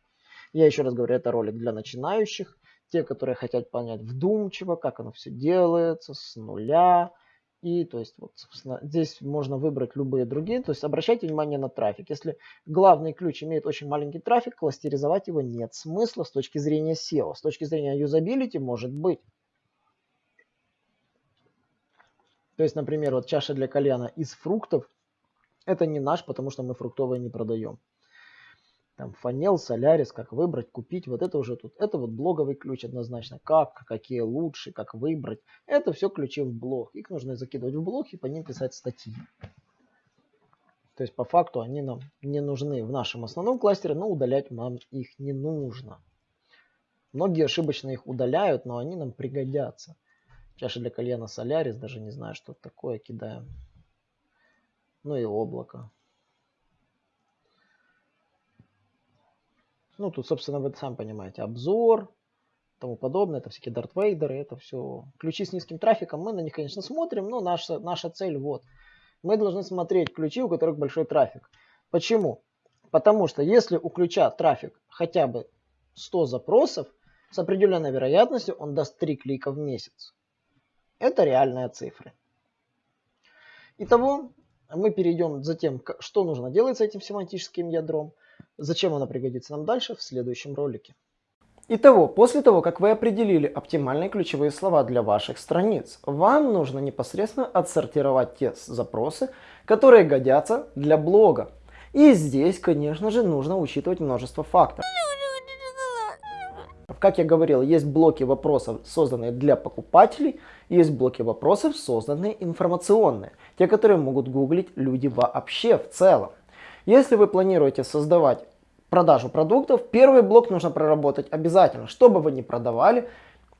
Я еще раз говорю, это ролик для начинающих. Те, которые хотят понять вдумчиво, как оно все делается, с нуля, и то есть вот, собственно, здесь можно выбрать любые другие. То есть обращайте внимание на трафик. Если главный ключ имеет очень маленький трафик, кластеризовать его нет смысла с точки зрения SEO. С точки зрения юзабилити может быть. То есть, например, вот чаша для кальяна из фруктов. Это не наш, потому что мы фруктовые не продаем там фанел, солярис, как выбрать, купить, вот это уже тут, это вот блоговый ключ однозначно, как, какие лучше, как выбрать, это все ключи в блог, их нужно закидывать в блог и по ним писать статьи. То есть по факту они нам не нужны в нашем основном кластере, но удалять нам их не нужно. Многие ошибочно их удаляют, но они нам пригодятся. Чаша для кальяна Солярис, даже не знаю, что такое, кидаем. Ну и облако. Ну, тут, собственно, вы сами понимаете, обзор, тому подобное, это всякие Дарт Вейдеры, это все ключи с низким трафиком, мы на них, конечно, смотрим, но наша, наша цель вот. Мы должны смотреть ключи, у которых большой трафик. Почему? Потому что если у ключа трафик хотя бы 100 запросов, с определенной вероятностью он даст 3 клика в месяц. Это реальные цифры. Итого, мы перейдем за тем, что нужно делать с этим семантическим ядром. Зачем она пригодится нам дальше в следующем ролике. Итого, после того, как вы определили оптимальные ключевые слова для ваших страниц, вам нужно непосредственно отсортировать те запросы, которые годятся для блога. И здесь, конечно же, нужно учитывать множество факторов. Как я говорил, есть блоки вопросов, созданные для покупателей, есть блоки вопросов, созданные информационные, те, которые могут гуглить люди вообще в целом. Если вы планируете создавать продажу продуктов, первый блок нужно проработать обязательно. Что бы вы ни продавали,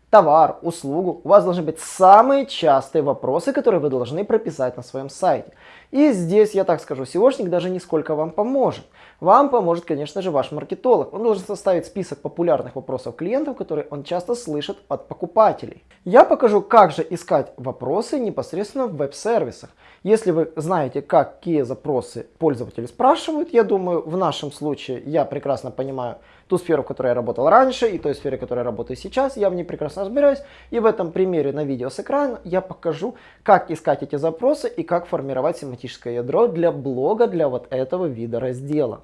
товар, услугу, у вас должны быть самые частые вопросы, которые вы должны прописать на своем сайте. И здесь, я так скажу, SEOшник даже нисколько вам поможет. Вам поможет, конечно же, ваш маркетолог. Он должен составить список популярных вопросов клиентов, которые он часто слышит от покупателей. Я покажу, как же искать вопросы непосредственно в веб-сервисах. Если вы знаете, какие запросы пользователи спрашивают, я думаю, в нашем случае я прекрасно понимаю, ту сферу, в которой я работал раньше, и той сфере, в которой я работаю сейчас, я в ней прекрасно разбираюсь. И в этом примере на видео с экрана я покажу, как искать эти запросы и как формировать семантическое ядро для блога, для вот этого вида раздела.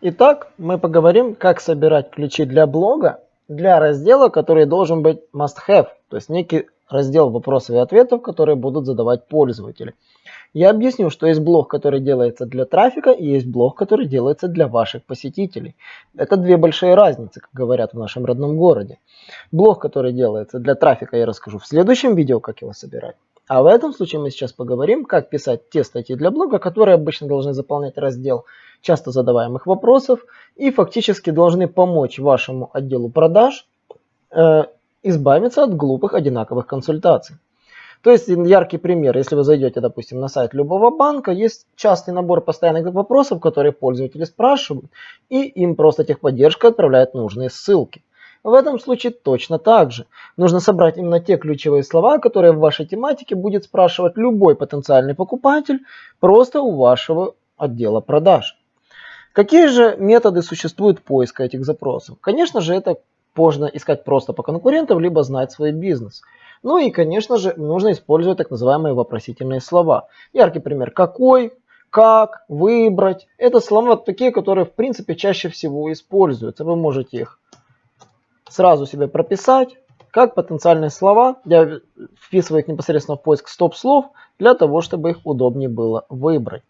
Итак, мы поговорим, как собирать ключи для блога для раздела, который должен быть must have, то есть некий раздел вопросов и ответов, которые будут задавать пользователи. Я объясню, что есть блог, который делается для трафика, и есть блог, который делается для ваших посетителей. Это две большие разницы, как говорят в нашем родном городе. Блог, который делается для трафика, я расскажу в следующем видео, как его собирать. А в этом случае мы сейчас поговорим, как писать те статьи для блога, которые обычно должны заполнять раздел часто задаваемых вопросов и фактически должны помочь вашему отделу продаж э, избавиться от глупых одинаковых консультаций. То есть яркий пример, если вы зайдете, допустим, на сайт любого банка, есть частый набор постоянных вопросов, которые пользователи спрашивают, и им просто техподдержка отправляет нужные ссылки. В этом случае точно так же. Нужно собрать именно те ключевые слова, которые в вашей тематике будет спрашивать любой потенциальный покупатель просто у вашего отдела продаж. Какие же методы существуют поиска этих запросов? Конечно же, это можно искать просто по конкурентам, либо знать свой бизнес. Ну и, конечно же, нужно использовать так называемые вопросительные слова. Яркий пример «какой», «как», «выбрать». Это слова такие, которые в принципе чаще всего используются. Вы можете их сразу себе прописать, как потенциальные слова. Я вписываю их непосредственно в поиск стоп-слов, для того, чтобы их удобнее было выбрать.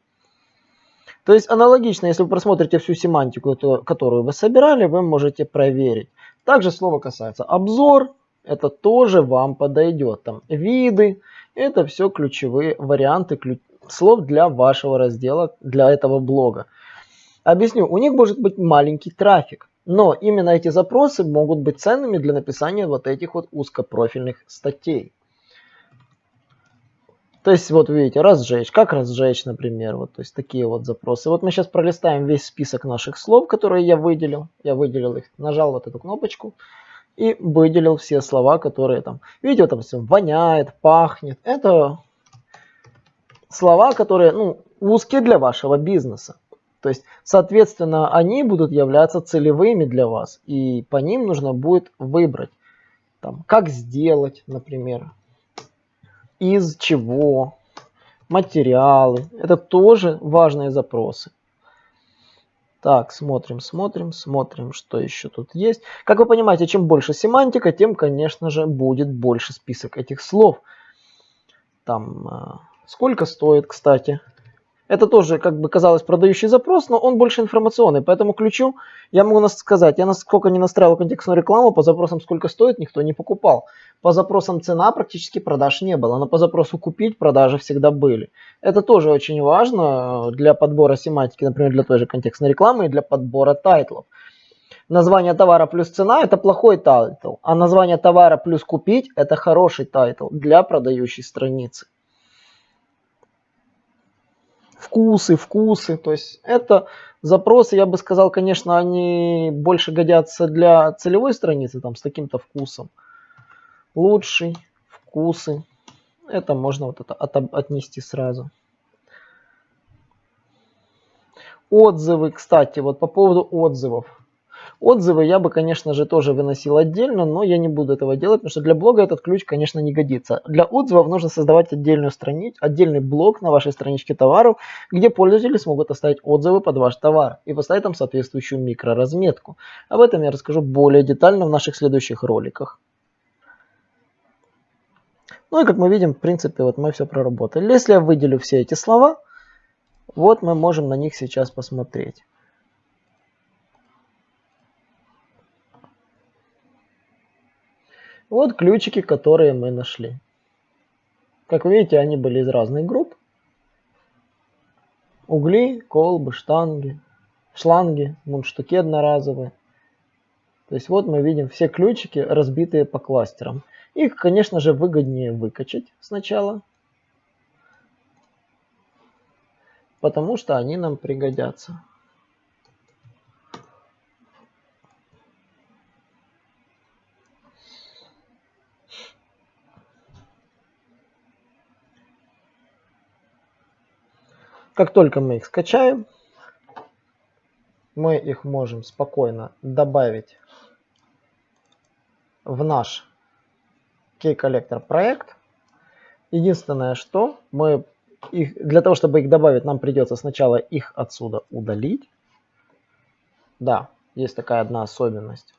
То есть аналогично, если вы просмотрите всю семантику, которую вы собирали, вы можете проверить. Также слово касается обзор, это тоже вам подойдет. Там виды, это все ключевые варианты слов для вашего раздела, для этого блога. Объясню, у них может быть маленький трафик, но именно эти запросы могут быть ценными для написания вот этих вот узкопрофильных статей. То есть вот видите, разжечь, как разжечь, например, вот, то есть такие вот запросы. Вот мы сейчас пролистаем весь список наших слов, которые я выделил. Я выделил их, нажал вот эту кнопочку и выделил все слова, которые там, видите, там все воняет, пахнет. Это слова, которые, ну, узкие для вашего бизнеса. То есть, соответственно, они будут являться целевыми для вас, и по ним нужно будет выбрать, там, как сделать, например, из чего, материалы. Это тоже важные запросы. Так, смотрим, смотрим, смотрим, что еще тут есть. Как вы понимаете, чем больше семантика, тем, конечно же, будет больше список этих слов. Там, а, сколько стоит, кстати, это тоже, как бы казалось, продающий запрос, но он больше информационный. Поэтому ключу я могу сказать, я насколько не настраивал контекстную рекламу, по запросам сколько стоит, никто не покупал. По запросам цена практически продаж не было, но по запросу купить продажи всегда были. Это тоже очень важно для подбора семантики, например, для той же контекстной рекламы и для подбора тайтлов. Название товара плюс цена это плохой title, а название товара плюс купить это хороший title для продающей страницы вкусы, вкусы. То есть это запросы, я бы сказал, конечно, они больше годятся для целевой страницы, там с таким-то вкусом. Лучший, вкусы. Это можно вот это от, отнести сразу. Отзывы, кстати, вот по поводу отзывов. Отзывы я бы, конечно же, тоже выносил отдельно, но я не буду этого делать, потому что для блога этот ключ, конечно, не годится. Для отзывов нужно создавать отдельную страницу, отдельный блог на вашей страничке товаров, где пользователи смогут оставить отзывы под ваш товар и поставить там соответствующую микроразметку. Об этом я расскажу более детально в наших следующих роликах. Ну и как мы видим, в принципе, вот мы все проработали. Если я выделю все эти слова, вот мы можем на них сейчас посмотреть. Вот ключики, которые мы нашли. Как видите, они были из разных групп. Угли, колбы, штанги, шланги, мундштуки одноразовые. То есть вот мы видим все ключики, разбитые по кластерам. Их, конечно же, выгоднее выкачать сначала, потому что они нам пригодятся. Как только мы их скачаем, мы их можем спокойно добавить в наш key-коллектор проект. Единственное, что мы их, для того, чтобы их добавить, нам придется сначала их отсюда удалить. Да, есть такая одна особенность.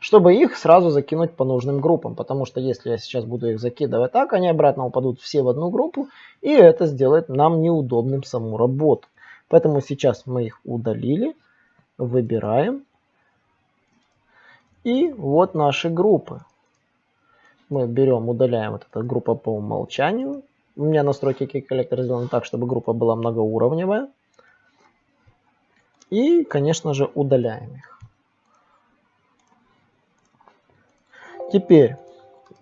Чтобы их сразу закинуть по нужным группам. Потому что если я сейчас буду их закидывать так, они обратно упадут все в одну группу, и это сделает нам неудобным саму работу. Поэтому сейчас мы их удалили, выбираем. И вот наши группы. Мы берем, удаляем вот эту группу по умолчанию. У меня настройки Key Collector сделаны так, чтобы группа была многоуровневая. И, конечно же, удаляем их. Теперь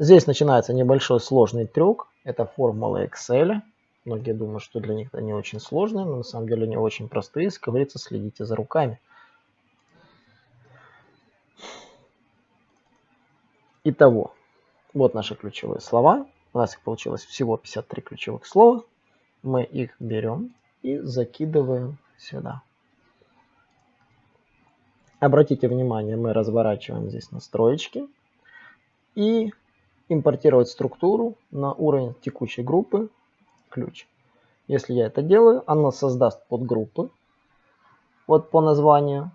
здесь начинается небольшой сложный трюк. Это формула Excel. Многие думают, что для них не очень сложные, но на самом деле они очень простые. Если говорится, следите за руками. Итого, вот наши ключевые слова. У нас их получилось всего 53 ключевых слова. Мы их берем и закидываем сюда. Обратите внимание, мы разворачиваем здесь настроечки и импортировать структуру на уровень текущей группы ключ. Если я это делаю, она создаст подгруппы вот по названию.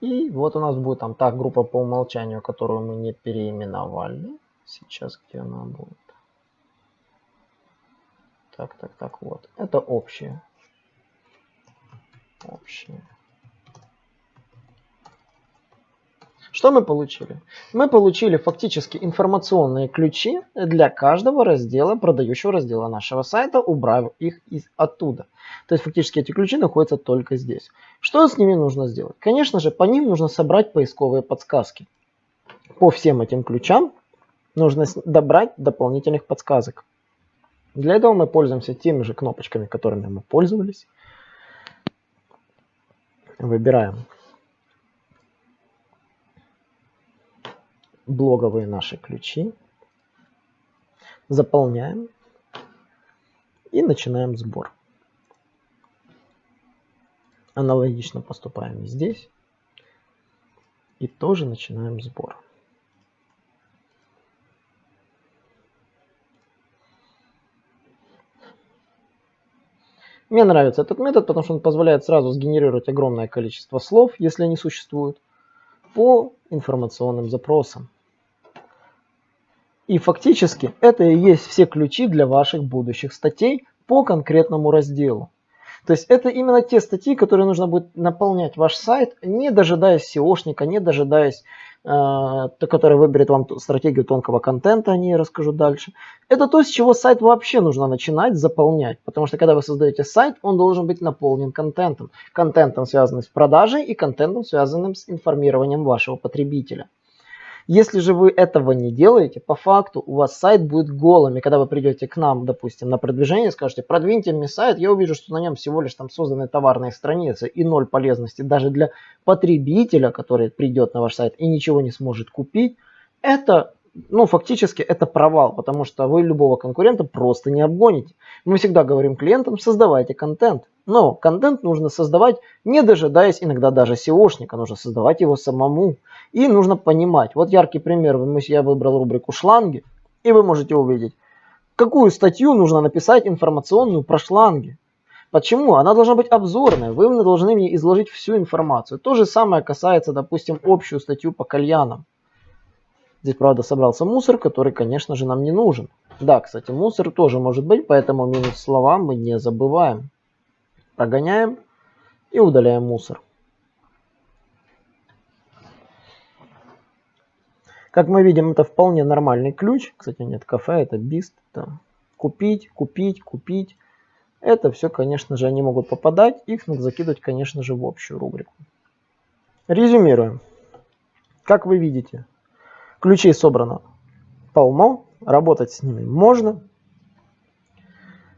И вот у нас будет там та группа по умолчанию, которую мы не переименовали. Сейчас где она будет? Так, так, так, вот. Это общее. Общее. Что мы получили? Мы получили фактически информационные ключи для каждого раздела, продающего раздела нашего сайта, убрав их из оттуда. То есть фактически эти ключи находятся только здесь. Что с ними нужно сделать? Конечно же, по ним нужно собрать поисковые подсказки. По всем этим ключам нужно добрать дополнительных подсказок. Для этого мы пользуемся теми же кнопочками, которыми мы пользовались. Выбираем блоговые наши ключи. Заполняем и начинаем сбор. Аналогично поступаем и здесь. И тоже начинаем сбор. Мне нравится этот метод, потому что он позволяет сразу сгенерировать огромное количество слов, если они существуют, по информационным запросам. И фактически это и есть все ключи для ваших будущих статей по конкретному разделу. То есть это именно те статьи, которые нужно будет наполнять ваш сайт, не дожидаясь SEOшника, не дожидаясь Э, который выберет вам стратегию тонкого контента, о ней расскажу дальше. Это то, с чего сайт вообще нужно начинать заполнять. Потому что когда вы создаете сайт, он должен быть наполнен контентом. Контентом, связанным с продажей и контентом, связанным с информированием вашего потребителя. Если же вы этого не делаете, по факту у вас сайт будет голым. И когда вы придете к нам, допустим, на продвижение, скажете, продвиньте мне сайт, я увижу, что на нем всего лишь там созданы товарные страницы и ноль полезности даже для потребителя, который придет на ваш сайт и ничего не сможет купить. Это ну, фактически это провал, потому что вы любого конкурента просто не обгоните. Мы всегда говорим клиентам, создавайте контент. Но контент нужно создавать, не дожидаясь иногда даже SEOшника, нужно создавать его самому. И нужно понимать, вот яркий пример, я выбрал рубрику шланги, и вы можете увидеть, какую статью нужно написать информационную про шланги. Почему? Она должна быть обзорная, вы должны мне изложить всю информацию. То же самое касается, допустим, общую статью по кальянам. Здесь, правда, собрался мусор, который, конечно же, нам не нужен. Да, кстати, мусор тоже может быть, поэтому минус слова мы не забываем. Прогоняем и удаляем мусор. Как мы видим, это вполне нормальный ключ. Кстати, нет, кафе, это бист. Это купить, купить, купить. Это все, конечно же, они могут попадать. Их надо закидывать, конечно же, в общую рубрику. Резюмируем. Как вы видите, ключей собрано полно. Работать с ними можно.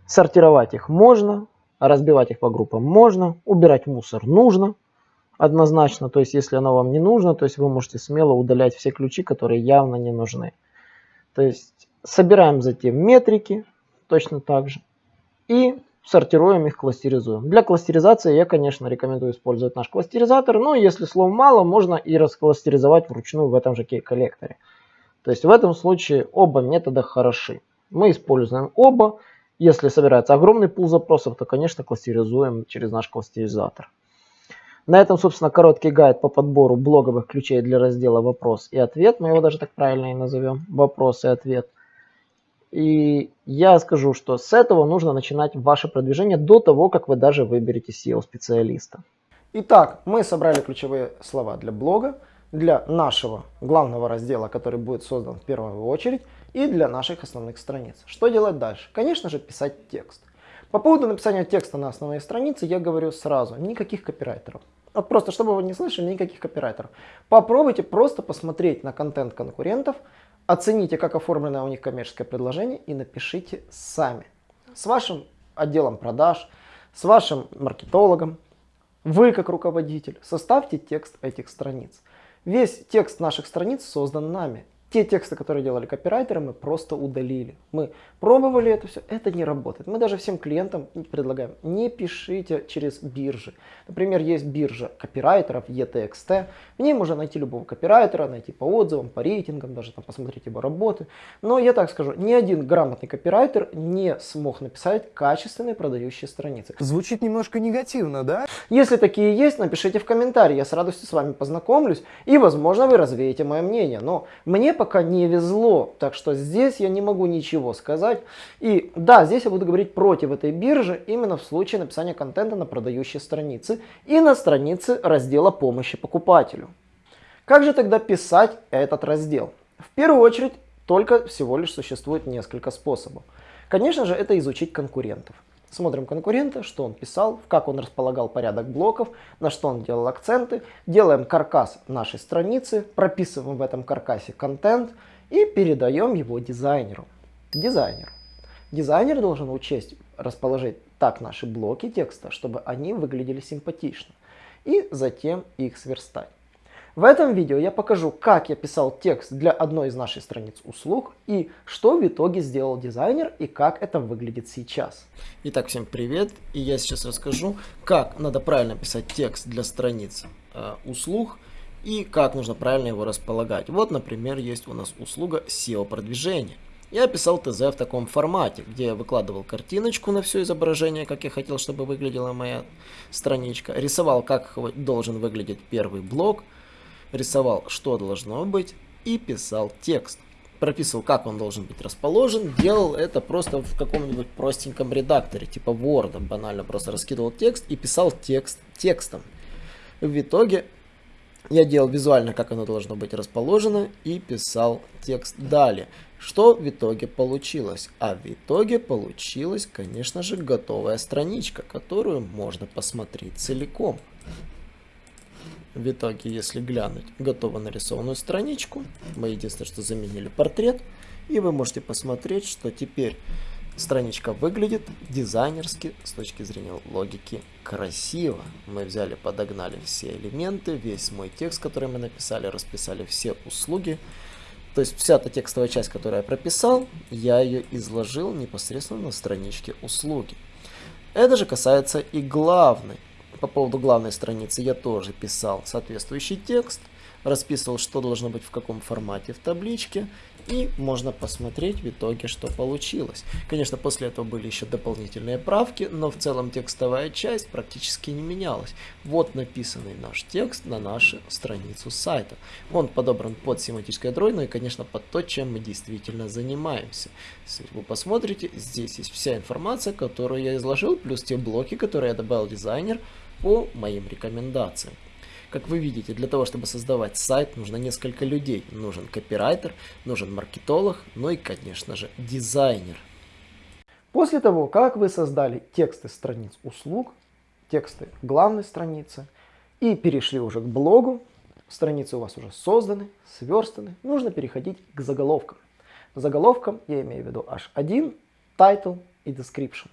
Сортировать их можно. Разбивать их по группам можно. Убирать мусор нужно однозначно. То есть, если оно вам не нужно, то есть вы можете смело удалять все ключи, которые явно не нужны. То есть, собираем затем метрики точно так же. И сортируем их, кластеризуем. Для кластеризации я, конечно, рекомендую использовать наш кластеризатор, но если слов мало, можно и раскластеризовать вручную в этом же кей-коллекторе. То есть в этом случае оба метода хороши. Мы используем оба Если собирается огромный пул запросов, то, конечно, кластеризуем через наш кластеризатор. На этом, собственно, короткий гайд по подбору блоговых ключей для раздела «Вопрос и ответ». Мы его даже так правильно и назовем «Вопрос и ответ». И я скажу, что с этого нужно начинать ваше продвижение до того, как вы даже выберете SEO-специалиста. Итак, мы собрали ключевые слова для блога, для нашего главного раздела, который будет создан в первую очередь, и для наших основных страниц. Что делать дальше? Конечно же, писать текст. По поводу написания текста на основной странице я говорю сразу, никаких копирайтеров. Вот просто, чтобы вы не слышали, никаких копирайтеров. Попробуйте просто посмотреть на контент конкурентов, оцените, как оформлено у них коммерческое предложение и напишите сами. С вашим отделом продаж, с вашим маркетологом, вы как руководитель, составьте текст этих страниц. Весь текст наших страниц создан нами. Те тексты, которые делали копирайтеры, мы просто удалили. Мы пробовали это все, это не работает. Мы даже всем клиентам предлагаем, не пишите через биржи. Например, есть биржа копирайтеров ETXT. В ней можно найти любого копирайтера, найти по отзывам, по рейтингам, даже там посмотреть его работы. Но я так скажу, ни один грамотный копирайтер не смог написать качественные продающие страницы. Звучит немножко негативно, да? Если такие есть, напишите в комментарии, я с радостью с вами познакомлюсь и, возможно, вы развеете мое мнение. Но мне пока не везло, так что здесь я не могу ничего сказать. И да, здесь я буду говорить против этой биржи именно в случае написания контента на продающие страницы и на странице раздела помощи покупателю. Как же тогда писать этот раздел? В первую очередь, только всего лишь существует несколько способов. Конечно же, это изучить конкурентов. Смотрим конкурента, что он писал, как он располагал порядок блоков, на что он делал акценты. Делаем каркас нашей страницы, прописываем в этом каркасе контент и передаем его дизайнеру. Дизайнер. Дизайнер должен учесть, расположить так наши блоки текста, чтобы они выглядели симпатично. И затем их сверстать. В этом видео я покажу, как я писал текст для одной из наших страниц услуг и что в итоге сделал дизайнер и как это выглядит сейчас. Итак, всем привет! И я сейчас расскажу, как надо правильно писать текст для страниц э, услуг и как нужно правильно его располагать. Вот, например, есть у нас услуга SEO продвижения. Я писал ТЗ в таком формате, где я выкладывал картиночку на все изображение, как я хотел, чтобы выглядела моя страничка. Рисовал, как должен выглядеть первый блок рисовал, что должно быть, и писал текст. Прописывал, как он должен быть расположен, делал это просто в каком-нибудь простеньком редакторе, типа Word, банально просто раскидывал текст и писал текст текстом. В итоге я делал визуально, как оно должно быть расположено, и писал текст далее. Что в итоге получилось? А в итоге получилась, конечно же, готовая страничка, которую можно посмотреть целиком. В итоге, если глянуть готово нарисованную страничку, мы единственное, что заменили портрет, и вы можете посмотреть, что теперь страничка выглядит дизайнерски с точки зрения логики красиво. Мы взяли, подогнали все элементы, весь мой текст, который мы написали, расписали все услуги. То есть вся та текстовая часть, которую я прописал, я ее изложил непосредственно на страничке услуги. Это же касается и главной по поводу главной страницы я тоже писал соответствующий текст, расписывал, что должно быть в каком формате в табличке, и можно посмотреть в итоге, что получилось. Конечно, после этого были еще дополнительные правки, но в целом текстовая часть практически не менялась. Вот написанный наш текст на нашу страницу сайта. Он подобран под семантическое ядро, ну и, конечно, под то, чем мы действительно занимаемся. Если вы посмотрите, здесь есть вся информация, которую я изложил, плюс те блоки, которые я добавил дизайнер, по моим рекомендациям. Как вы видите, для того, чтобы создавать сайт, нужно несколько людей. Нужен копирайтер, нужен маркетолог, ну и, конечно же, дизайнер. После того, как вы создали тексты страниц услуг, тексты главной страницы и перешли уже к блогу, страницы у вас уже созданы, сверстаны, нужно переходить к заголовкам. Заголовкам я имею в виду H1, title и description.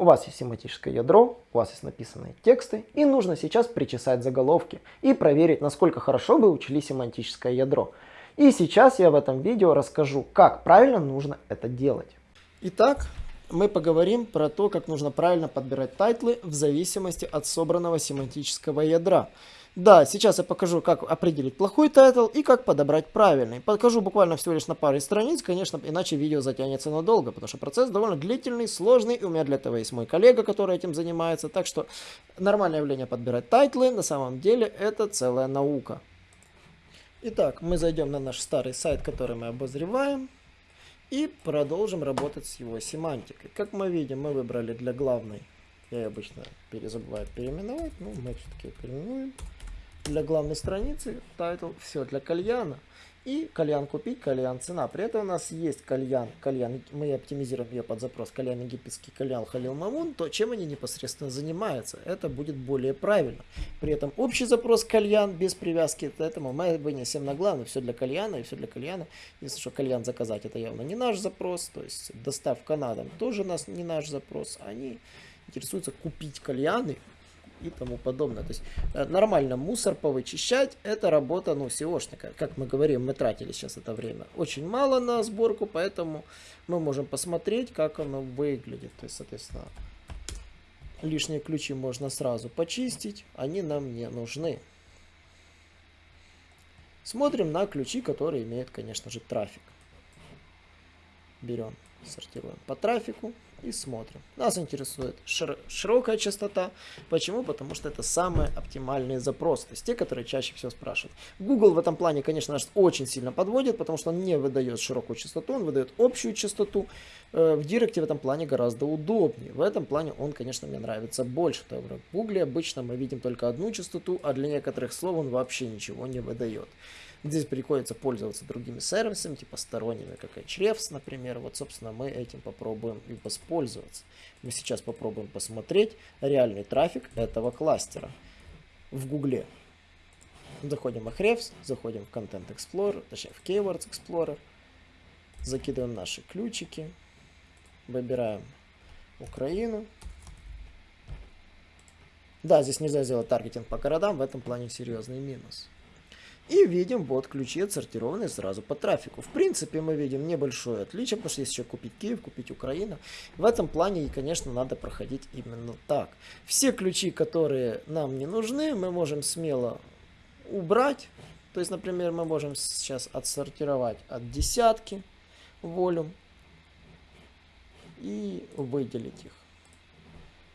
У вас есть семантическое ядро, у вас есть написанные тексты, и нужно сейчас причесать заголовки и проверить, насколько хорошо вы учли семантическое ядро. И сейчас я в этом видео расскажу, как правильно нужно это делать. Итак, мы поговорим про то, как нужно правильно подбирать тайтлы в зависимости от собранного семантического ядра. Да, сейчас я покажу, как определить плохой title и как подобрать правильный. Покажу буквально всего лишь на паре страниц, конечно, иначе видео затянется надолго, потому что процесс довольно длительный, сложный, и у меня для этого есть мой коллега, который этим занимается. Так что нормальное явление подбирать тайтлы, на самом деле это целая наука. Итак, мы зайдем на наш старый сайт, который мы обозреваем, и продолжим работать с его семантикой. Как мы видим, мы выбрали для главной, я обычно перезабываю переименовать, но мы все-таки переименуем для главной страницы, title, все для кальяна. И кальян купить, кальян цена. При этом у нас есть кальян, кальян, мы оптимизируем ее под запрос кальян египетский, кальян халил мамун, то чем они непосредственно занимаются, это будет более правильно. При этом общий запрос кальян без привязки к этому мы вынесем на главный, все для кальяна и все для кальяна. Если что кальян заказать, это явно не наш запрос, то есть доставка на дом тоже у нас не наш запрос. Они интересуются купить кальяны, и тому подобное. То есть э, нормально мусор повычищать, это работа ну, SEOшника. Как мы говорим, мы тратили сейчас это время очень мало на сборку, поэтому мы можем посмотреть, как оно выглядит. То есть, соответственно, лишние ключи можно сразу почистить, они нам не нужны. Смотрим на ключи, которые имеют, конечно же, трафик. Берем, сортируем по трафику и смотрим. Нас интересует шир широкая частота. Почему? Потому что это самые оптимальные запросы, то есть те, которые чаще всего спрашивают. Google в этом плане, конечно, нас очень сильно подводит, потому что он не выдает широкую частоту, он выдает общую частоту. Э, в Директе в этом плане гораздо удобнее. В этом плане он, конечно, мне нравится больше. В Google обычно мы видим только одну частоту, а для некоторых слов он вообще ничего не выдает. Здесь приходится пользоваться другими сервисами, типа сторонними, как Ahrefs, например. Вот, собственно, мы этим попробуем и воспользоваться. Мы сейчас попробуем посмотреть реальный трафик этого кластера в Гугле. Заходим в Ahrefs, заходим в Content Explorer, точнее в Keywords Explorer. Закидываем наши ключики. Выбираем Украину. Да, здесь нельзя сделать таргетинг по городам, в этом плане серьезный минус. И видим вот ключи отсортированные сразу по трафику. В принципе, мы видим небольшое отличие, потому что есть еще купить Киев, купить Украина. В этом плане, конечно, надо проходить именно так. Все ключи, которые нам не нужны, мы можем смело убрать. То есть, например, мы можем сейчас отсортировать от десятки волюм и выделить их.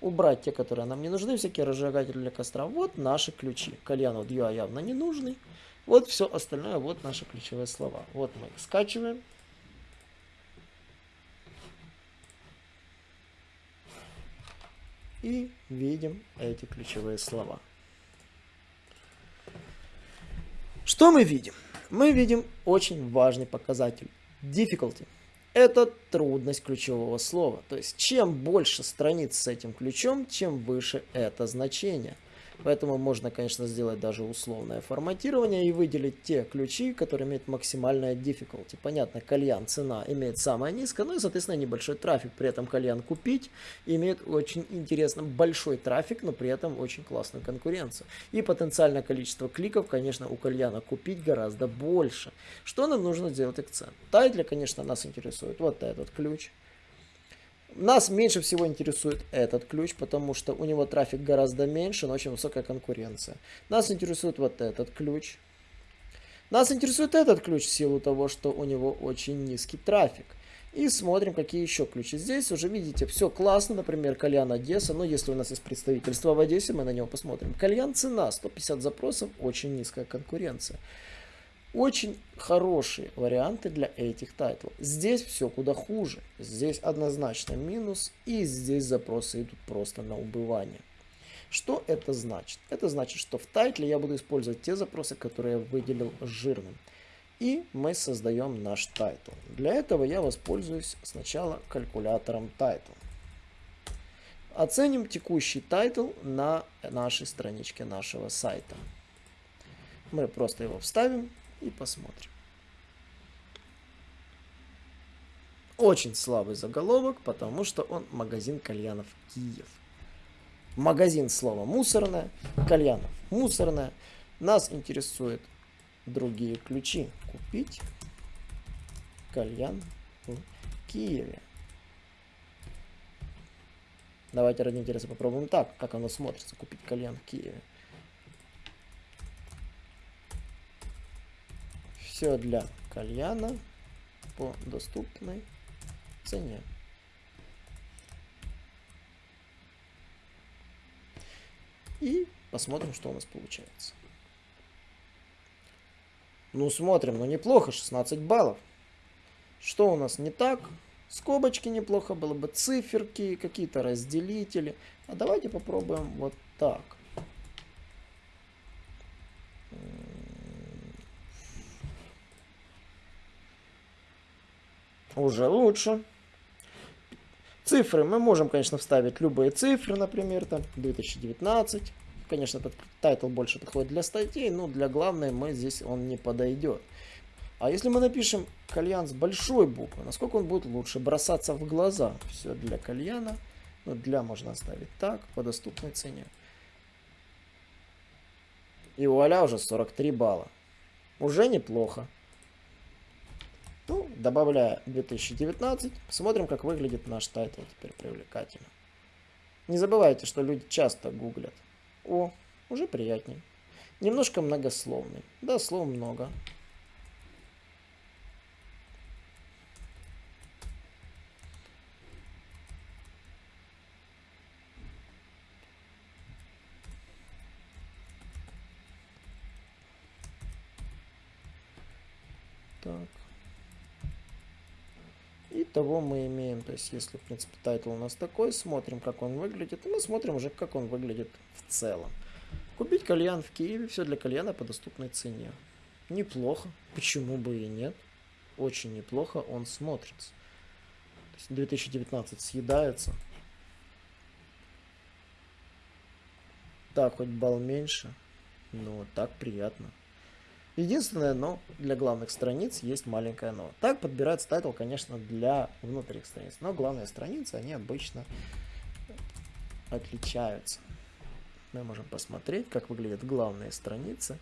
Убрать те, которые нам не нужны, всякие разжигатели для костра. Вот наши ключи. Кальяну UI явно не нужный. Вот все остальное, вот наши ключевые слова. Вот мы их скачиваем. И видим эти ключевые слова. Что мы видим? Мы видим очень важный показатель. Difficulty. Это трудность ключевого слова. То есть, чем больше страниц с этим ключом, чем выше это значение. Поэтому можно, конечно, сделать даже условное форматирование и выделить те ключи, которые имеют максимальное difficulty. Понятно, кальян цена имеет самое низкое, ну и, соответственно, небольшой трафик. При этом кальян купить имеет очень интересно большой трафик, но при этом очень классную конкуренцию. И потенциальное количество кликов, конечно, у кальяна купить гораздо больше. Что нам нужно сделать акцент? Тайтля, конечно, нас интересует вот этот ключ. Нас меньше всего интересует этот ключ, потому что у него трафик гораздо меньше, но очень высокая конкуренция. Нас интересует вот этот ключ. Нас интересует этот ключ в силу того, что у него очень низкий трафик. И смотрим, какие еще ключи. Здесь уже видите, все классно. Например, Кальян Одесса. Но если у нас есть представительство в Одессе, мы на него посмотрим. Кальян цена, 150 запросов, очень низкая конкуренция. Очень хорошие варианты для этих тайтлов. Здесь все куда хуже. Здесь однозначно минус. И здесь запросы идут просто на убывание. Что это значит? Это значит, что в тайтле я буду использовать те запросы, которые я выделил жирным. И мы создаем наш title. Для этого я воспользуюсь сначала калькулятором title. Оценим текущий title на нашей страничке нашего сайта. Мы просто его вставим и посмотрим. Очень слабый заголовок, потому что он магазин кальянов Киев. Магазин слово мусорное, кальянов мусорное. Нас интересуют другие ключи. Купить кальян в Киеве. Давайте ради интереса попробуем так, как оно смотрится. Купить кальян в Киеве. Все для кальяна по доступной цене. И посмотрим, что у нас получается. Ну, смотрим, ну неплохо, 16 баллов. Что у нас не так? Скобочки неплохо было бы, циферки, какие-то разделители. А давайте попробуем вот так. Уже лучше. Цифры мы можем, конечно, вставить любые цифры, например, там 2019. Конечно, этот title больше подходит для статей, но для главной мы здесь он не подойдет. А если мы напишем кальян с большой буквы, насколько он будет лучше бросаться в глаза? Все для кальяна. Ну, для можно оставить так, по доступной цене. И вуаля, уже 43 балла. Уже неплохо. Ну, добавляя 2019, посмотрим, как выглядит наш title теперь привлекательно. Не забывайте, что люди часто гуглят. О, уже приятнее. Немножко многословный. Да, слов много. Так. Итого мы имеем, то есть если, в принципе, title у нас такой, смотрим, как он выглядит, и мы смотрим уже, как он выглядит в целом. Купить кальян в Киеве, все для кальяна по доступной цене. Неплохо, почему бы и нет. Очень неплохо он смотрится. То есть 2019 съедается. Так, хоть балл меньше, но так приятно. Единственное, но для главных страниц есть маленькое но. Так подбирается title, конечно, для внутренних страниц. Но главные страницы, они обычно отличаются. Мы можем посмотреть, как выглядят главные страницы.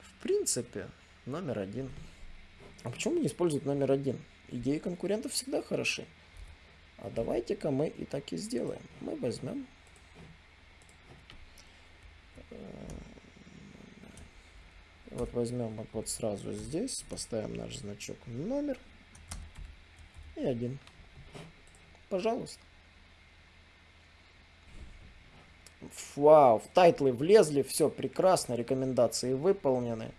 В принципе, номер один. А почему не использовать номер один? Идеи конкурентов всегда хороши. А давайте-ка мы и так и сделаем. Мы возьмем Вот возьмем вот, вот сразу здесь, поставим наш значок номер и один. Пожалуйста. Вау, в тайтлы влезли, все прекрасно, рекомендации выполнены.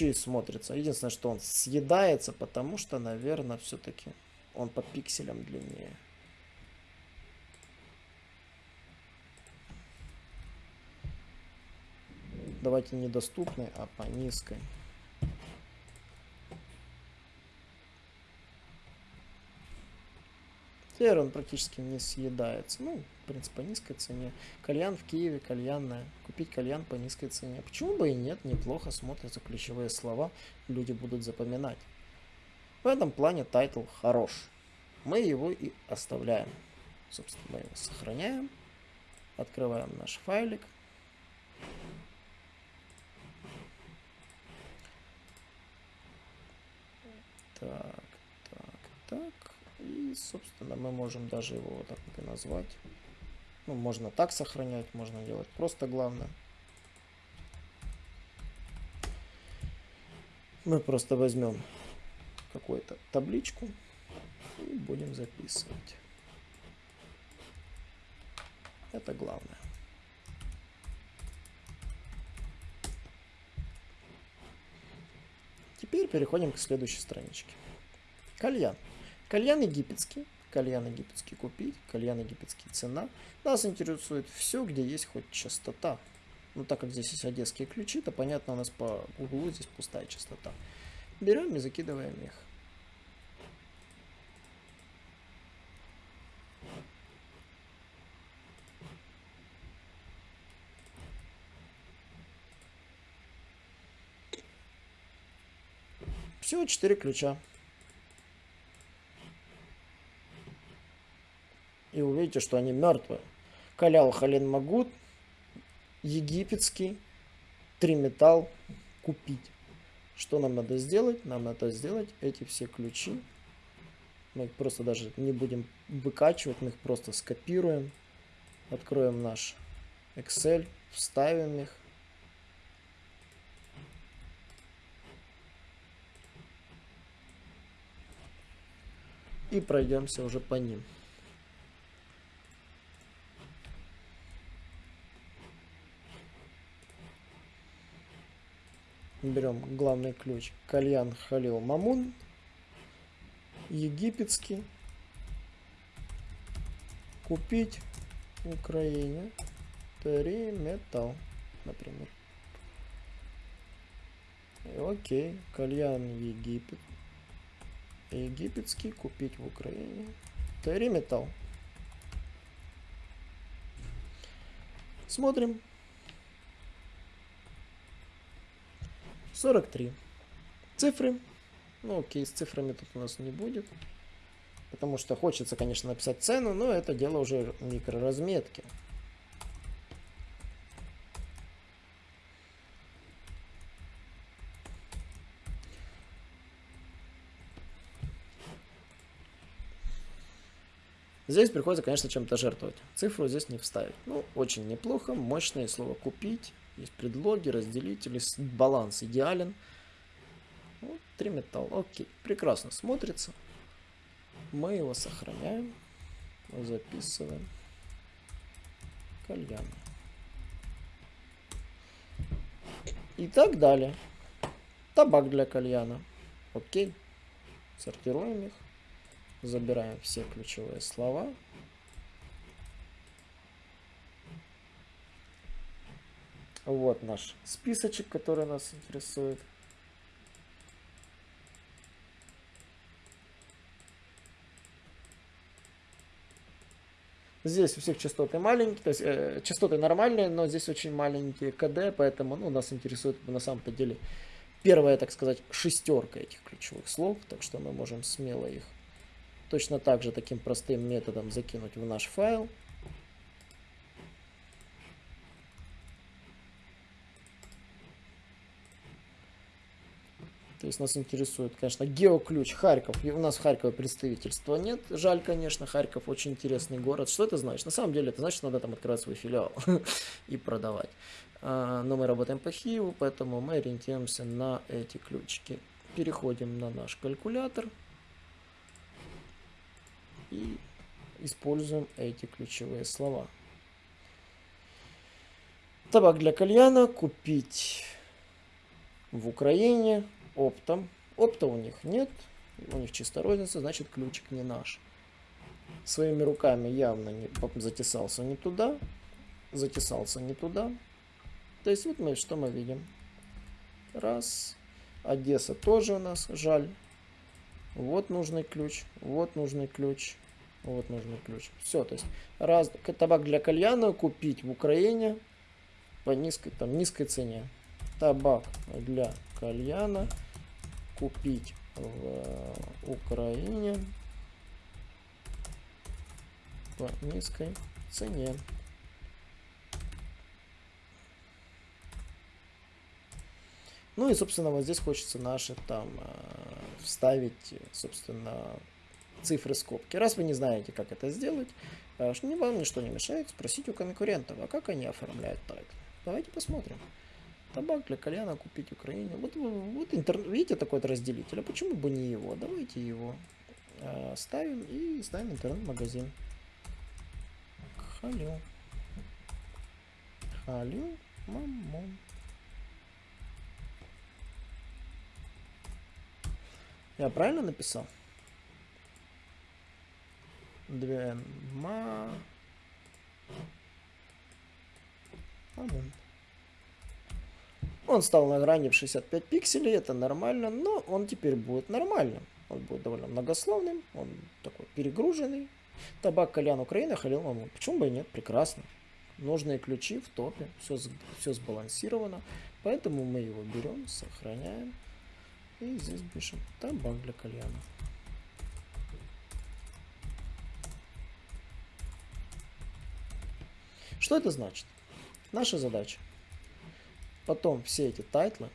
И смотрится. Единственное, что он съедается, потому что, наверное, все-таки он по пикселям длиннее. Давайте недоступной, а по низкой. Теперь он практически не съедается. Ну, в принципе, по низкой цене. Кальян в Киеве, кальянная. Купить кальян по низкой цене. Почему бы и нет, неплохо смотрятся ключевые слова, люди будут запоминать. В этом плане title хорош. Мы его и оставляем. Собственно, мы его сохраняем. Открываем наш файлик. Так, так, так. И, собственно, мы можем даже его вот так и назвать. Ну, можно так сохранять, можно делать просто главное. Мы просто возьмем какую-то табличку и будем записывать. Это главное. Теперь переходим к следующей страничке. Кальян. Кальян египетский. Кальян египетский купить. Кальян египетский цена. Нас интересует все, где есть хоть частота. Ну, так как здесь есть одесские ключи, то понятно, у нас по углу здесь пустая частота. Берем и закидываем их. Всего 4 ключа. И увидите, что они мертвые. Калял Хален Магут, египетский, три металл купить. Что нам надо сделать? Нам надо сделать эти все ключи. Мы их просто даже не будем выкачивать, мы их просто скопируем. Откроем наш Excel, вставим их. И пройдемся уже по ним. Берем главный ключ. Кальян Халил Мамун. Египетский. Купить в Украине. Три металл, например. Окей, кальян Египет. Египетский купить в Украине. Три металл. Смотрим. 43. Цифры. Ну, окей, с цифрами тут у нас не будет. Потому что хочется, конечно, написать цену, но это дело уже микроразметки. Здесь приходится, конечно, чем-то жертвовать. Цифру здесь не вставить. Ну, очень неплохо. Мощное слово «купить». Есть предлоги, разделители, баланс идеален. Вот, три металла. Окей, прекрасно смотрится. Мы его сохраняем. Записываем. Кальян. И так далее. Табак для кальяна. Окей. Сортируем их. Забираем все ключевые слова. Вот наш списочек, который нас интересует. Здесь у всех частоты маленькие, то есть э, частоты нормальные, но здесь очень маленькие КД, поэтому ну, нас интересует на самом-то деле первая, так сказать, шестерка этих ключевых слов, так что мы можем смело их точно так же таким простым методом закинуть в наш файл. То есть нас интересует, конечно, геоключ Харьков. И у нас в Харькове представительства нет. Жаль, конечно, Харьков очень интересный город. Что это значит? На самом деле это значит, надо там открывать свой филиал и продавать. А, но мы работаем по Хиеву, поэтому мы ориентируемся на эти ключики. Переходим на наш калькулятор и используем эти ключевые слова. Табак для кальяна купить в Украине оптом. Опта у них нет, у них чисто розница, значит ключик не наш. Своими руками явно не затесался не туда, затесался не туда. То есть вот мы что мы видим. Раз. Одесса тоже у нас, жаль. Вот нужный ключ, вот нужный ключ, вот нужный ключ. Все, то есть раз табак для кальяна купить в Украине по низкой, там, низкой цене. Табак для кальяна купить в э, Украине по низкой цене. Ну и, собственно, вот здесь хочется наши там э, вставить, собственно, цифры скобки. Раз вы не знаете, как это сделать, э, не вам ничто не мешает спросить у конкурентов, а как они оформляют title. Давайте посмотрим. Табак для кальяна купить Украине. Вот, вот интернет, видите такой вот разделитель, а почему бы не его? Давайте его э, ставим и ставим интернет-магазин. Халю. Халю мамон. Я правильно написал? Две ма... Мамон. Он стал на грани в 65 пикселей, это нормально, но он теперь будет нормальным. Он будет довольно многословным, он такой перегруженный. Табак Кальян Украина, Халил Мамун. Почему бы и нет? Прекрасно. Нужные ключи в топе, все, все сбалансировано. Поэтому мы его берем, сохраняем. И здесь пишем табак для кальяна. Что это значит? Наша задача Потом все эти тайтлы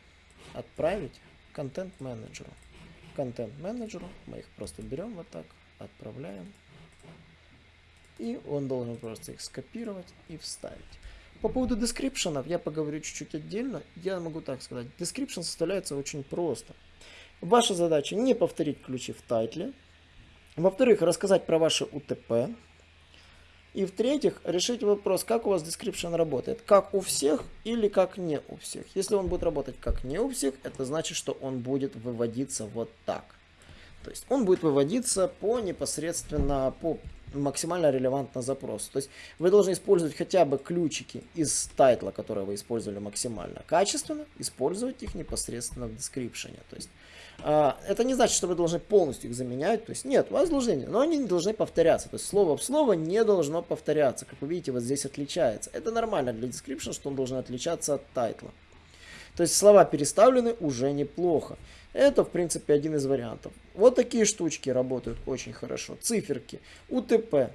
отправить контент-менеджеру. Контент-менеджеру мы их просто берем вот так, отправляем. И он должен просто их скопировать и вставить. По поводу дескрипшенов я поговорю чуть-чуть отдельно. Я могу так сказать. Description составляется очень просто. Ваша задача не повторить ключи в тайтле, Во-вторых, рассказать про ваши УТП. И в-третьих, решить вопрос, как у вас description работает. Как у всех или как не у всех. Если он будет работать как не у всех, это значит, что он будет выводиться вот так. То есть он будет выводиться по непосредственно по максимально релевантно запросу. То есть вы должны использовать хотя бы ключики из тайтла, которые вы использовали максимально качественно, использовать их непосредственно в description. То есть это не значит, что вы должны полностью их заменять. То есть нет, у вас должны, но они не должны повторяться. То есть слово в слово не должно повторяться. Как вы видите, вот здесь отличается. Это нормально для description, что он должен отличаться от тайтла. То есть слова переставлены уже неплохо. Это, в принципе, один из вариантов. Вот такие штучки работают очень хорошо. Циферки, УТП.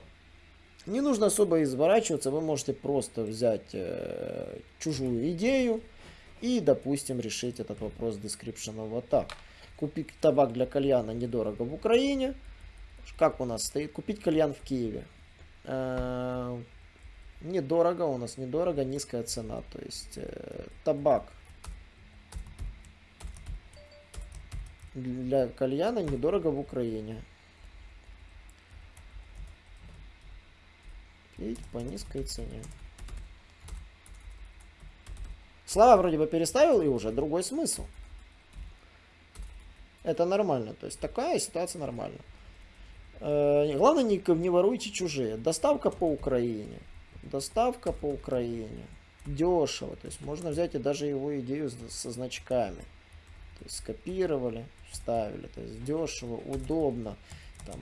Не нужно особо изворачиваться, вы можете просто взять э, чужую идею и, допустим, решить этот вопрос description вот так. Купить табак для кальяна недорого в Украине. Как у нас стоит? Купить кальян в Киеве. Э, недорого, у нас недорого, низкая цена. То есть э, табак для кальяна недорого в Украине. Видите, по низкой цене. Слова вроде бы переставил и уже другой смысл. Это нормально. То есть такая ситуация нормальна. Э, главное, не, не воруйте чужие. Доставка по Украине. Доставка по Украине. Дешево. То есть можно взять и даже его идею со значками. То есть скопировали, вставили. То есть дешево, удобно. Там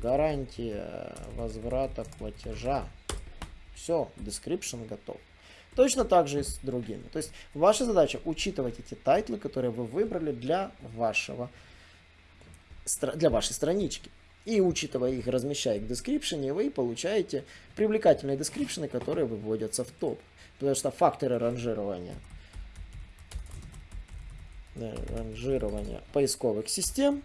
гарантия возврата платежа. Все, description готов. Точно так же и с другими. То есть ваша задача учитывать эти тайтлы, которые вы выбрали для, вашего, для вашей странички. И учитывая их, размещая их в description, вы получаете привлекательные description, которые выводятся в топ. Потому что факторы ранжирования ранжирования поисковых систем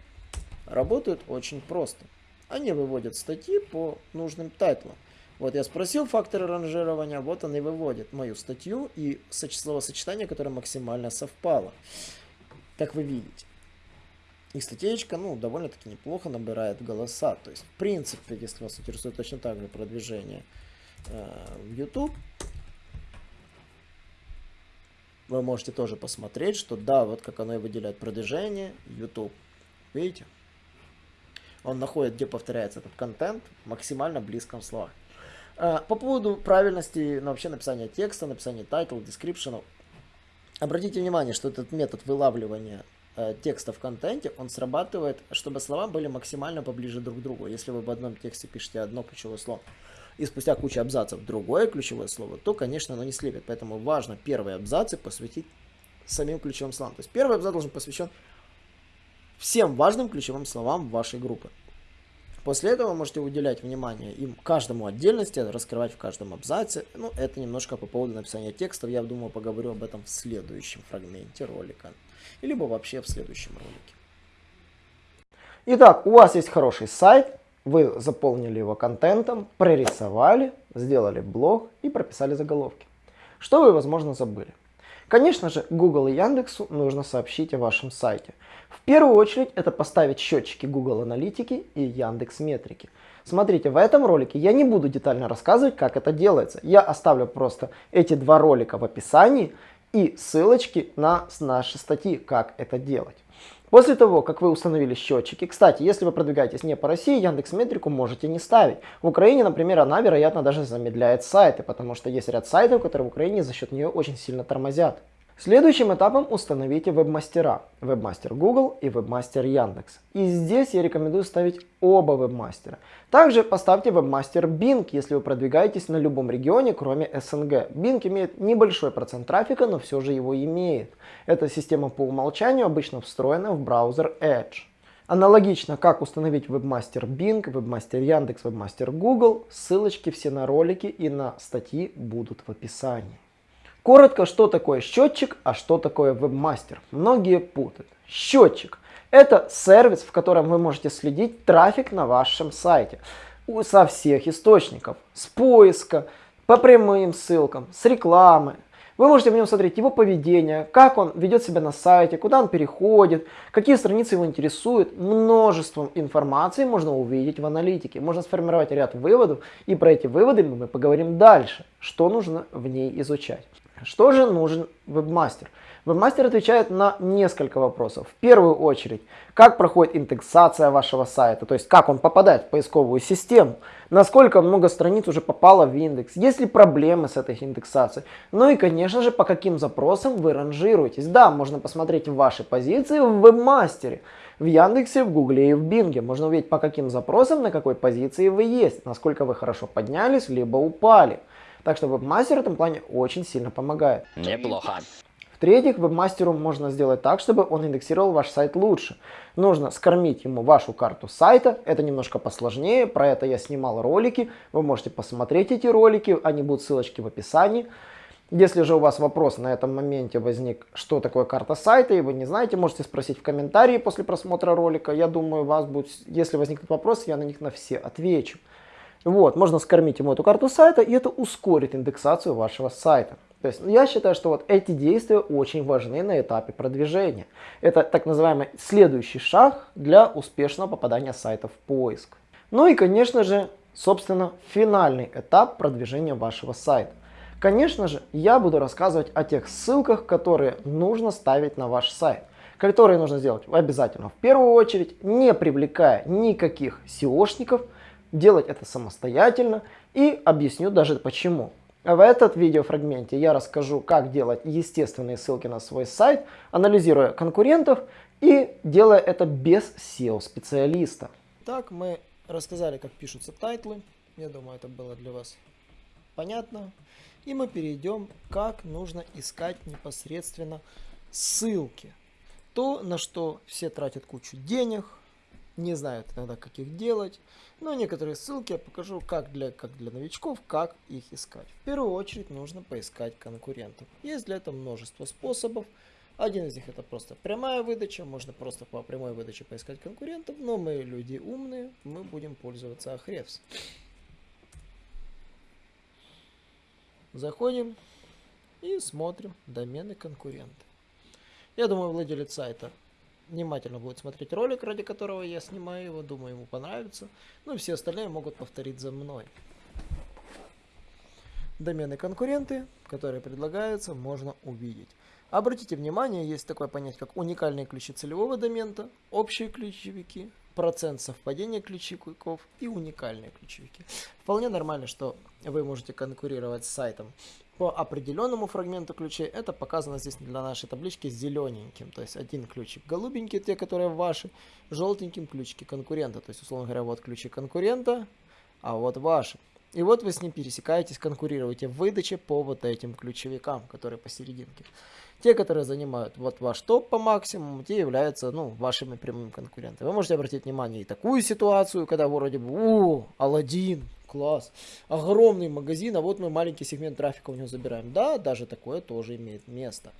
работают очень просто. Они выводят статьи по нужным тайтлам. Вот я спросил факторы ранжирования, вот он и выводит мою статью и словосочетание, которое максимально совпало. Как вы видите. И статейка, ну, довольно-таки неплохо набирает голоса. То есть, в принципе, если вас интересует точно так же продвижение э, в YouTube, вы можете тоже посмотреть, что да, вот как оно и выделяет продвижение, YouTube. Видите? Он находит, где повторяется этот контент, максимально близком словах. А, по поводу правильности ну, вообще написания текста, написания title, description. Обратите внимание, что этот метод вылавливания э, текста в контенте, он срабатывает, чтобы слова были максимально поближе друг к другу. Если вы в одном тексте пишете одно ключевое слово, и спустя кучу абзацев другое ключевое слово, то, конечно, оно не слепит. Поэтому важно первые абзацы посвятить самим ключевым словам. То есть первый абзац должен посвящен всем важным ключевым словам вашей группы. После этого можете уделять внимание им каждому отдельности, раскрывать в каждом абзаце. Ну, это немножко по поводу написания текстов. Я думаю, поговорю об этом в следующем фрагменте ролика. Либо вообще в следующем ролике. Итак, у вас есть хороший сайт, вы заполнили его контентом, прорисовали, сделали блог и прописали заголовки. Что вы, возможно, забыли? Конечно же, Google и Яндексу нужно сообщить о вашем сайте. В первую очередь это поставить счетчики Google Аналитики и Яндекс Метрики. Смотрите, в этом ролике я не буду детально рассказывать, как это делается. Я оставлю просто эти два ролика в описании и ссылочки на наши статьи, как это делать. После того, как вы установили счетчики, кстати, если вы продвигаетесь не по России, Яндекс Метрику можете не ставить. В Украине, например, она, вероятно, даже замедляет сайты, потому что есть ряд сайтов, которые в Украине за счет нее очень сильно тормозят. Следующим этапом установите веб-мастера. Веб-мастер Google и веб-мастер Яндекс. И здесь я рекомендую ставить оба веб-мастера. Также поставьте веб-мастер Bing, если вы продвигаетесь на любом регионе, кроме СНГ. Bing имеет небольшой процент трафика, но все же его имеет. Эта система по умолчанию обычно встроена в браузер Edge. Аналогично, как установить вебмастер Bing, вебмастер Яндекс, вебмастер Google, ссылочки все на ролики и на статьи будут в описании. Коротко, что такое счетчик, а что такое вебмастер. Многие путают. Счетчик – это сервис, в котором вы можете следить трафик на вашем сайте со всех источников. С поиска, по прямым ссылкам, с рекламы. Вы можете в нем смотреть его поведение, как он ведет себя на сайте, куда он переходит, какие страницы его интересуют. Множеством информации можно увидеть в аналитике. Можно сформировать ряд выводов, и про эти выводы мы поговорим дальше, что нужно в ней изучать. Что же нужен вебмастер? Вебмастер отвечает на несколько вопросов. В первую очередь, как проходит индексация вашего сайта, то есть как он попадает в поисковую систему, насколько много страниц уже попало в индекс, есть ли проблемы с этой индексацией, ну и конечно же по каким запросам вы ранжируетесь. Да, можно посмотреть ваши позиции в вебмастере, в Яндексе, в Гугле и в Бинге. Можно увидеть по каким запросам, на какой позиции вы есть, насколько вы хорошо поднялись, либо упали. Так что вебмастер в этом плане очень сильно помогает. Неплохо. В-третьих, вебмастеру можно сделать так, чтобы он индексировал ваш сайт лучше. Нужно скормить ему вашу карту сайта, это немножко посложнее, про это я снимал ролики, вы можете посмотреть эти ролики, они будут ссылочки в описании. Если же у вас вопрос на этом моменте возник, что такое карта сайта, и вы не знаете, можете спросить в комментарии после просмотра ролика. Я думаю, у вас будет, если возникнут вопросы, я на них на все отвечу. Вот, можно скормить ему эту карту сайта, и это ускорит индексацию вашего сайта. То есть я считаю, что вот эти действия очень важны на этапе продвижения. Это так называемый следующий шаг для успешного попадания сайта в поиск. Ну и конечно же, собственно, финальный этап продвижения вашего сайта. Конечно же, я буду рассказывать о тех ссылках, которые нужно ставить на ваш сайт. Которые нужно сделать обязательно в первую очередь, не привлекая никаких SEOшников, делать это самостоятельно и объясню даже почему. В этот видеофрагменте я расскажу, как делать естественные ссылки на свой сайт, анализируя конкурентов и делая это без SEO-специалиста. Так, мы рассказали, как пишутся тайтлы. Я думаю, это было для вас понятно. И мы перейдем, как нужно искать непосредственно ссылки. То, на что все тратят кучу денег, не знают иногда, как их делать. Но некоторые ссылки я покажу, как для, как для новичков, как их искать. В первую очередь нужно поискать конкурентов. Есть для этого множество способов. Один из них это просто прямая выдача, можно просто по прямой выдаче поискать конкурентов, но мы люди умные, мы будем пользоваться Ahrefs. Заходим и смотрим домены конкурента. Я думаю, владелец сайта внимательно будет смотреть ролик, ради которого я снимаю его, думаю, ему понравится. Ну и все остальные могут повторить за мной. Домены конкуренты, которые предлагаются, можно увидеть. Обратите внимание, есть такое понятие, как уникальные ключи целевого домена, общие ключевики, процент совпадения ключевиков и уникальные ключевики. Вполне нормально, что вы можете конкурировать с сайтом по определенному фрагменту ключей. Это показано здесь для нашей таблички зелененьким. То есть один ключик голубенький, те, которые ваши, желтеньким ключики конкурента. То есть, условно говоря, вот ключи конкурента, а вот ваши. И вот вы с ним пересекаетесь, конкурируете в выдаче по вот этим ключевикам, которые посерединке. Те, которые занимают вот ваш топ по максимуму, те являются ну, вашими прямыми конкурентами. Вы можете обратить внимание и такую ситуацию, когда вроде бы, о, Алладин, класс, огромный магазин, а вот мы маленький сегмент трафика у него забираем. Да, даже такое тоже имеет место.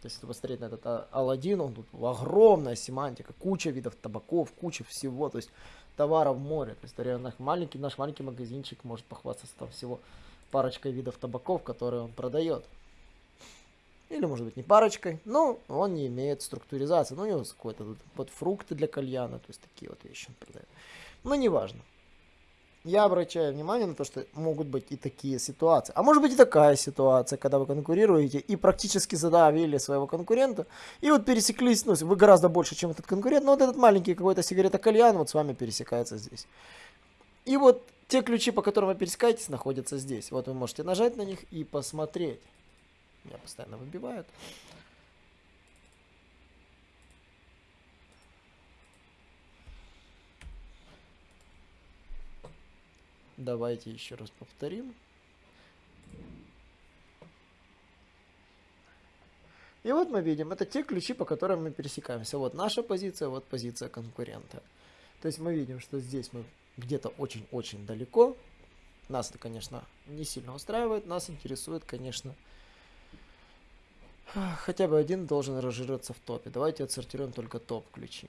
То есть, если посмотреть на этот Алладин, он тут огромная семантика, куча видов табаков, куча всего, то есть товаров море. То есть, реально маленький, наш маленький магазинчик может похвастаться там всего парочкой видов табаков, которые он продает. Или, может быть, не парочкой, но он не имеет структуризации. Ну, у него какой-то вот фрукты для кальяна, то есть такие вот вещи он продает. Но неважно я обращаю внимание на то, что могут быть и такие ситуации. А может быть и такая ситуация, когда вы конкурируете и практически задавили своего конкурента, и вот пересеклись, ну, вы гораздо больше, чем этот конкурент, но вот этот маленький какой-то сигарета кальян вот с вами пересекается здесь. И вот те ключи, по которым вы пересекаетесь, находятся здесь. Вот вы можете нажать на них и посмотреть. Меня постоянно выбивают. Давайте еще раз повторим. И вот мы видим, это те ключи, по которым мы пересекаемся. Вот наша позиция, вот позиция конкурента. То есть мы видим, что здесь мы где-то очень-очень далеко. Нас это, конечно, не сильно устраивает. Нас интересует, конечно, хотя бы один должен разжираться в топе. Давайте отсортируем только топ-ключи.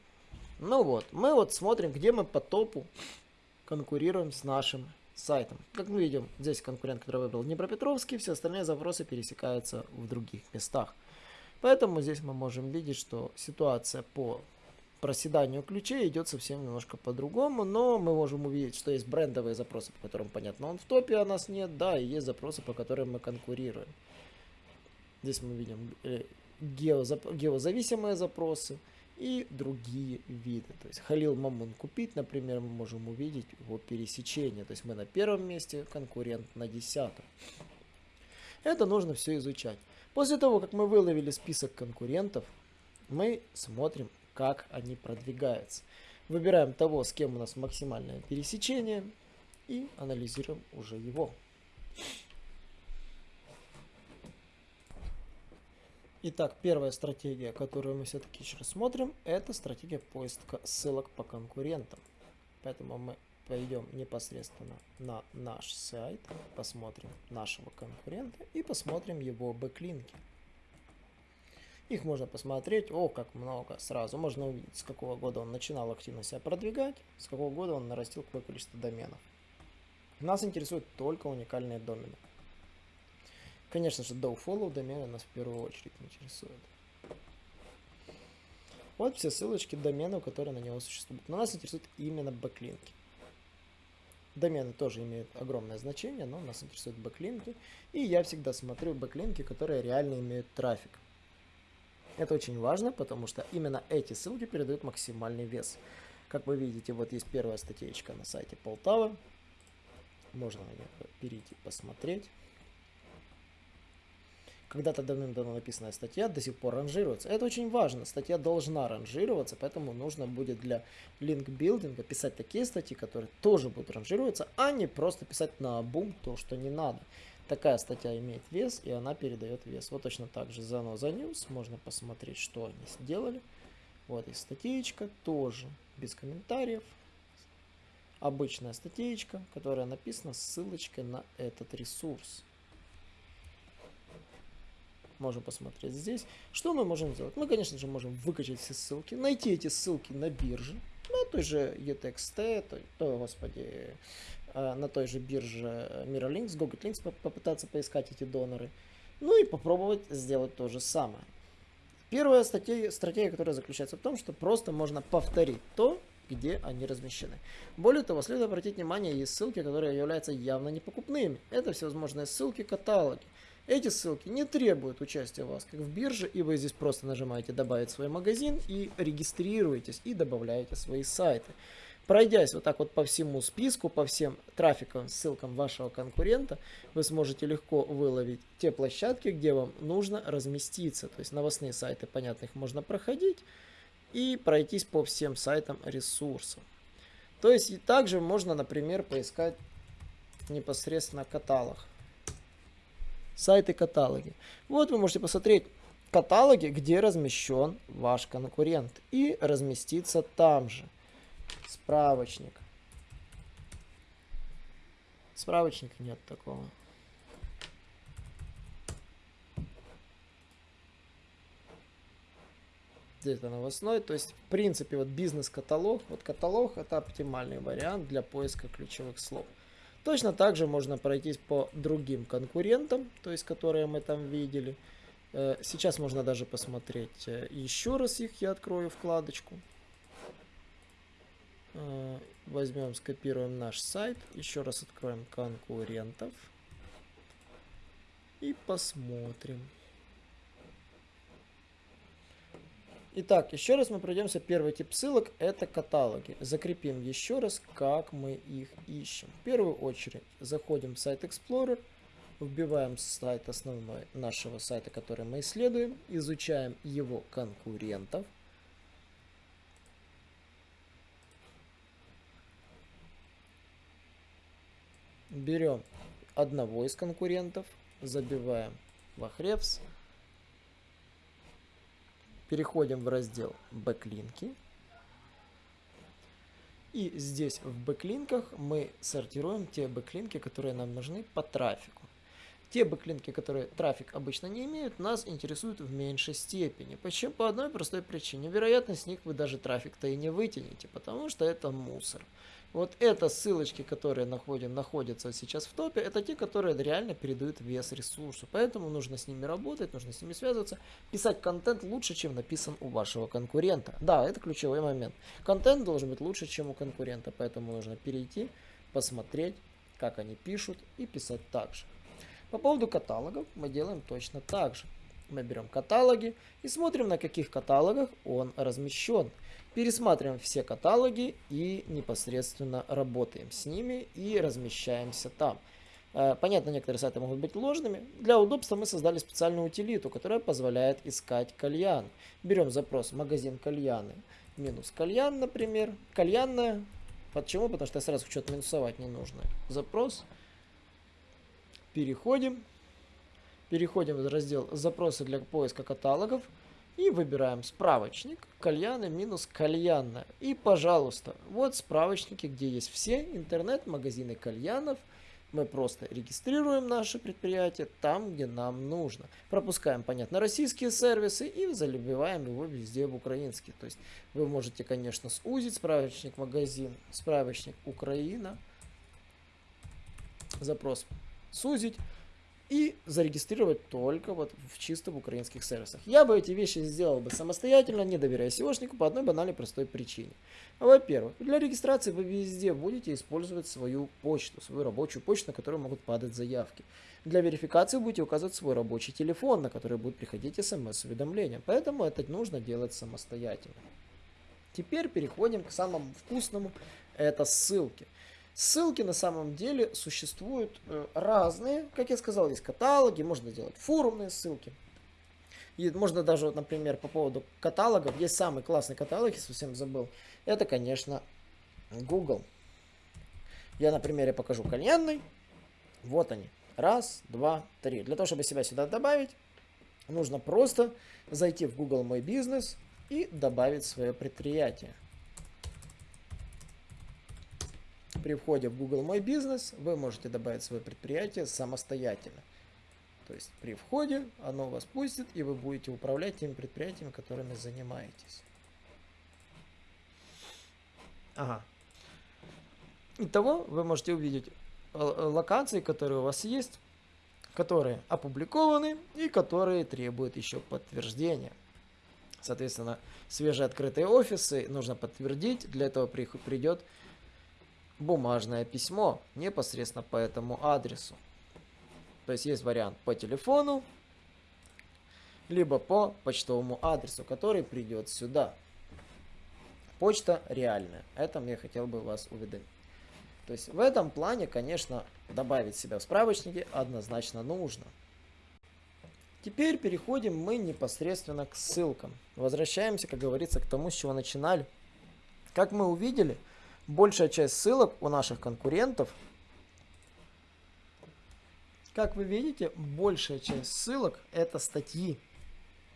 Ну вот, мы вот смотрим, где мы по топу конкурируем с нашим сайтом. Как мы видим, здесь конкурент, который выбрал Днепропетровский, все остальные запросы пересекаются в других местах. Поэтому здесь мы можем видеть, что ситуация по проседанию ключей идет совсем немножко по-другому, но мы можем увидеть, что есть брендовые запросы, по которым понятно, он в топе, а нас нет, да, и есть запросы, по которым мы конкурируем. Здесь мы видим э, геозависимые запросы и другие виды. То есть Халил Мамун купить, например, мы можем увидеть его пересечение. То есть мы на первом месте, конкурент на десятом. Это нужно все изучать. После того, как мы выловили список конкурентов, мы смотрим, как они продвигаются. Выбираем того, с кем у нас максимальное пересечение и анализируем уже его. Итак, первая стратегия, которую мы все-таки еще рассмотрим, это стратегия поиска ссылок по конкурентам. Поэтому мы пойдем непосредственно на наш сайт, посмотрим нашего конкурента и посмотрим его бэклинки. Их можно посмотреть, о, как много, сразу. Можно увидеть, с какого года он начинал активно себя продвигать, с какого года он нарастил какое количество доменов. Нас интересуют только уникальные домены. Конечно же, do-follow домены нас в первую очередь интересуют. Вот все ссылочки доменов, которые на него существуют. Но нас интересуют именно бэклинки. Домены тоже имеют огромное значение, но нас интересуют бэклинки. И я всегда смотрю бэклинки, которые реально имеют трафик. Это очень важно, потому что именно эти ссылки передают максимальный вес. Как вы видите, вот есть первая статейка на сайте Полтавы. Можно перейти посмотреть. Когда-то давным-давно написанная статья до сих пор ранжируется. Это очень важно. Статья должна ранжироваться, поэтому нужно будет для линк-билдинга писать такие статьи, которые тоже будут ранжироваться, а не просто писать на бум то, что не надо. Такая статья имеет вес, и она передает вес. Вот точно так же за за News можно посмотреть, что они сделали. Вот и статейка тоже без комментариев. Обычная статейка, которая написана с ссылочкой на этот ресурс можем посмотреть здесь. Что мы можем сделать? Мы, конечно же, можем выкачать все ссылки, найти эти ссылки на бирже, на той же ETXT, той, о, господи, э, на той же бирже Mirrorlinks, Google Links попытаться поискать эти доноры. Ну и попробовать сделать то же самое. Первая статья, стратегия, которая заключается в том, что просто можно повторить то, где они размещены. Более того, следует обратить внимание, есть ссылки, которые являются явно непокупными. Это всевозможные ссылки, каталоги. Эти ссылки не требуют участия вас как в бирже, и вы здесь просто нажимаете «Добавить свой магазин» и регистрируетесь и добавляете свои сайты. Пройдясь вот так вот по всему списку, по всем трафиковым ссылкам вашего конкурента, вы сможете легко выловить те площадки, где вам нужно разместиться. То есть новостные сайты, понятно, их можно проходить и пройтись по всем сайтам ресурсов. То есть и также можно, например, поискать непосредственно каталог сайты каталоги. Вот вы можете посмотреть каталоги, где размещен ваш конкурент и разместиться там же. Справочник. Справочника нет такого. Здесь это новостной, то есть в принципе вот бизнес-каталог, вот каталог это оптимальный вариант для поиска ключевых слов. Точно так же можно пройтись по другим конкурентам, то есть которые мы там видели. Э, сейчас можно даже посмотреть э, еще раз их, я открою вкладочку. Э, возьмем, скопируем наш сайт, еще раз откроем конкурентов и посмотрим. Итак, еще раз мы пройдемся. Первый тип ссылок это каталоги. Закрепим еще раз, как мы их ищем. В первую очередь заходим в сайт Explorer, вбиваем сайт основной нашего сайта, который мы исследуем, изучаем его конкурентов. Берем одного из конкурентов, забиваем в Ahrefs, Переходим в раздел бэклинки. И здесь в бэклинках мы сортируем те бэклинки, которые нам нужны по трафику. Те бэклинки, которые трафик обычно не имеют, нас интересуют в меньшей степени. Почему? По одной простой причине. Вероятно, с них вы даже трафик-то и не вытянете, потому что это мусор. Вот это ссылочки, которые находим, находятся сейчас в топе, это те, которые реально передают вес ресурсу. Поэтому нужно с ними работать, нужно с ними связываться. Писать контент лучше, чем написан у вашего конкурента. Да, это ключевой момент. Контент должен быть лучше, чем у конкурента, поэтому нужно перейти, посмотреть, как они пишут и писать так же. По поводу каталогов мы делаем точно так же. Мы берем каталоги и смотрим, на каких каталогах он размещен. Пересматриваем все каталоги и непосредственно работаем с ними и размещаемся там. Э, понятно, некоторые сайты могут быть ложными. Для удобства мы создали специальную утилиту, которая позволяет искать кальян. Берем запрос магазин кальяны минус кальян, например. Кальянная. Почему? Потому что я сразу что-то минусовать. Запрос. Переходим. Переходим в раздел «Запросы для поиска каталогов» и выбираем справочник кальяны минус кальянная. И, пожалуйста, вот справочники, где есть все интернет-магазины кальянов. Мы просто регистрируем наше предприятие там, где нам нужно. Пропускаем, понятно, российские сервисы и заливаем его везде в украинский. То есть вы можете, конечно, сузить справочник магазин, справочник Украина, запрос сузить и зарегистрировать только вот в чисто в украинских сервисах. Я бы эти вещи сделал бы самостоятельно, не доверяя SEOшнику по одной банальной простой причине. Во-первых, для регистрации вы везде будете использовать свою почту, свою рабочую почту, на которую могут падать заявки. Для верификации будете указывать свой рабочий телефон, на который будут приходить смс-уведомления. Поэтому это нужно делать самостоятельно. Теперь переходим к самому вкусному, это ссылки. Ссылки на самом деле существуют э, разные. Как я сказал, есть каталоги, можно делать форумные ссылки. И можно даже, вот, например, по поводу каталогов, есть самый классный каталог, я совсем забыл. Это, конечно, Google. Я на примере покажу кальянный. Вот они. Раз, два, три. Для того, чтобы себя сюда добавить, нужно просто зайти в Google Мой Бизнес и добавить свое предприятие. При входе в Google Мой Бизнес вы можете добавить свое предприятие самостоятельно. То есть при входе оно вас пустит, и вы будете управлять теми предприятиями, которыми занимаетесь. Ага. Итого вы можете увидеть э, локации, которые у вас есть, которые опубликованы и которые требуют еще подтверждения. Соответственно, свежеоткрытые офисы нужно подтвердить. Для этого придет бумажное письмо непосредственно по этому адресу. То есть есть вариант по телефону, либо по почтовому адресу, который придет сюда. Почта реальная. Это я хотел бы вас уведомить. То есть в этом плане, конечно, добавить себя в справочники однозначно нужно. Теперь переходим мы непосредственно к ссылкам. Возвращаемся, как говорится, к тому, с чего начинали. Как мы увидели, большая часть ссылок у наших конкурентов, как вы видите, большая часть ссылок это статьи.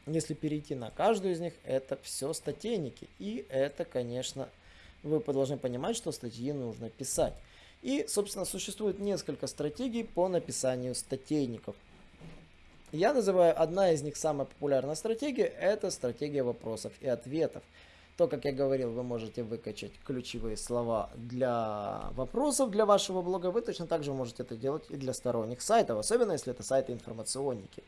Если перейти на каждую из них, это все статейники. И это, конечно, вы должны понимать, что статьи нужно писать. И, собственно, существует несколько стратегий по написанию статейников. Я называю одна из них самая популярная стратегия, это стратегия вопросов и ответов. То, как я говорил, вы можете выкачать ключевые слова для вопросов для вашего блога. Вы точно так же можете это делать и для сторонних сайтов, особенно если это сайты-информационники.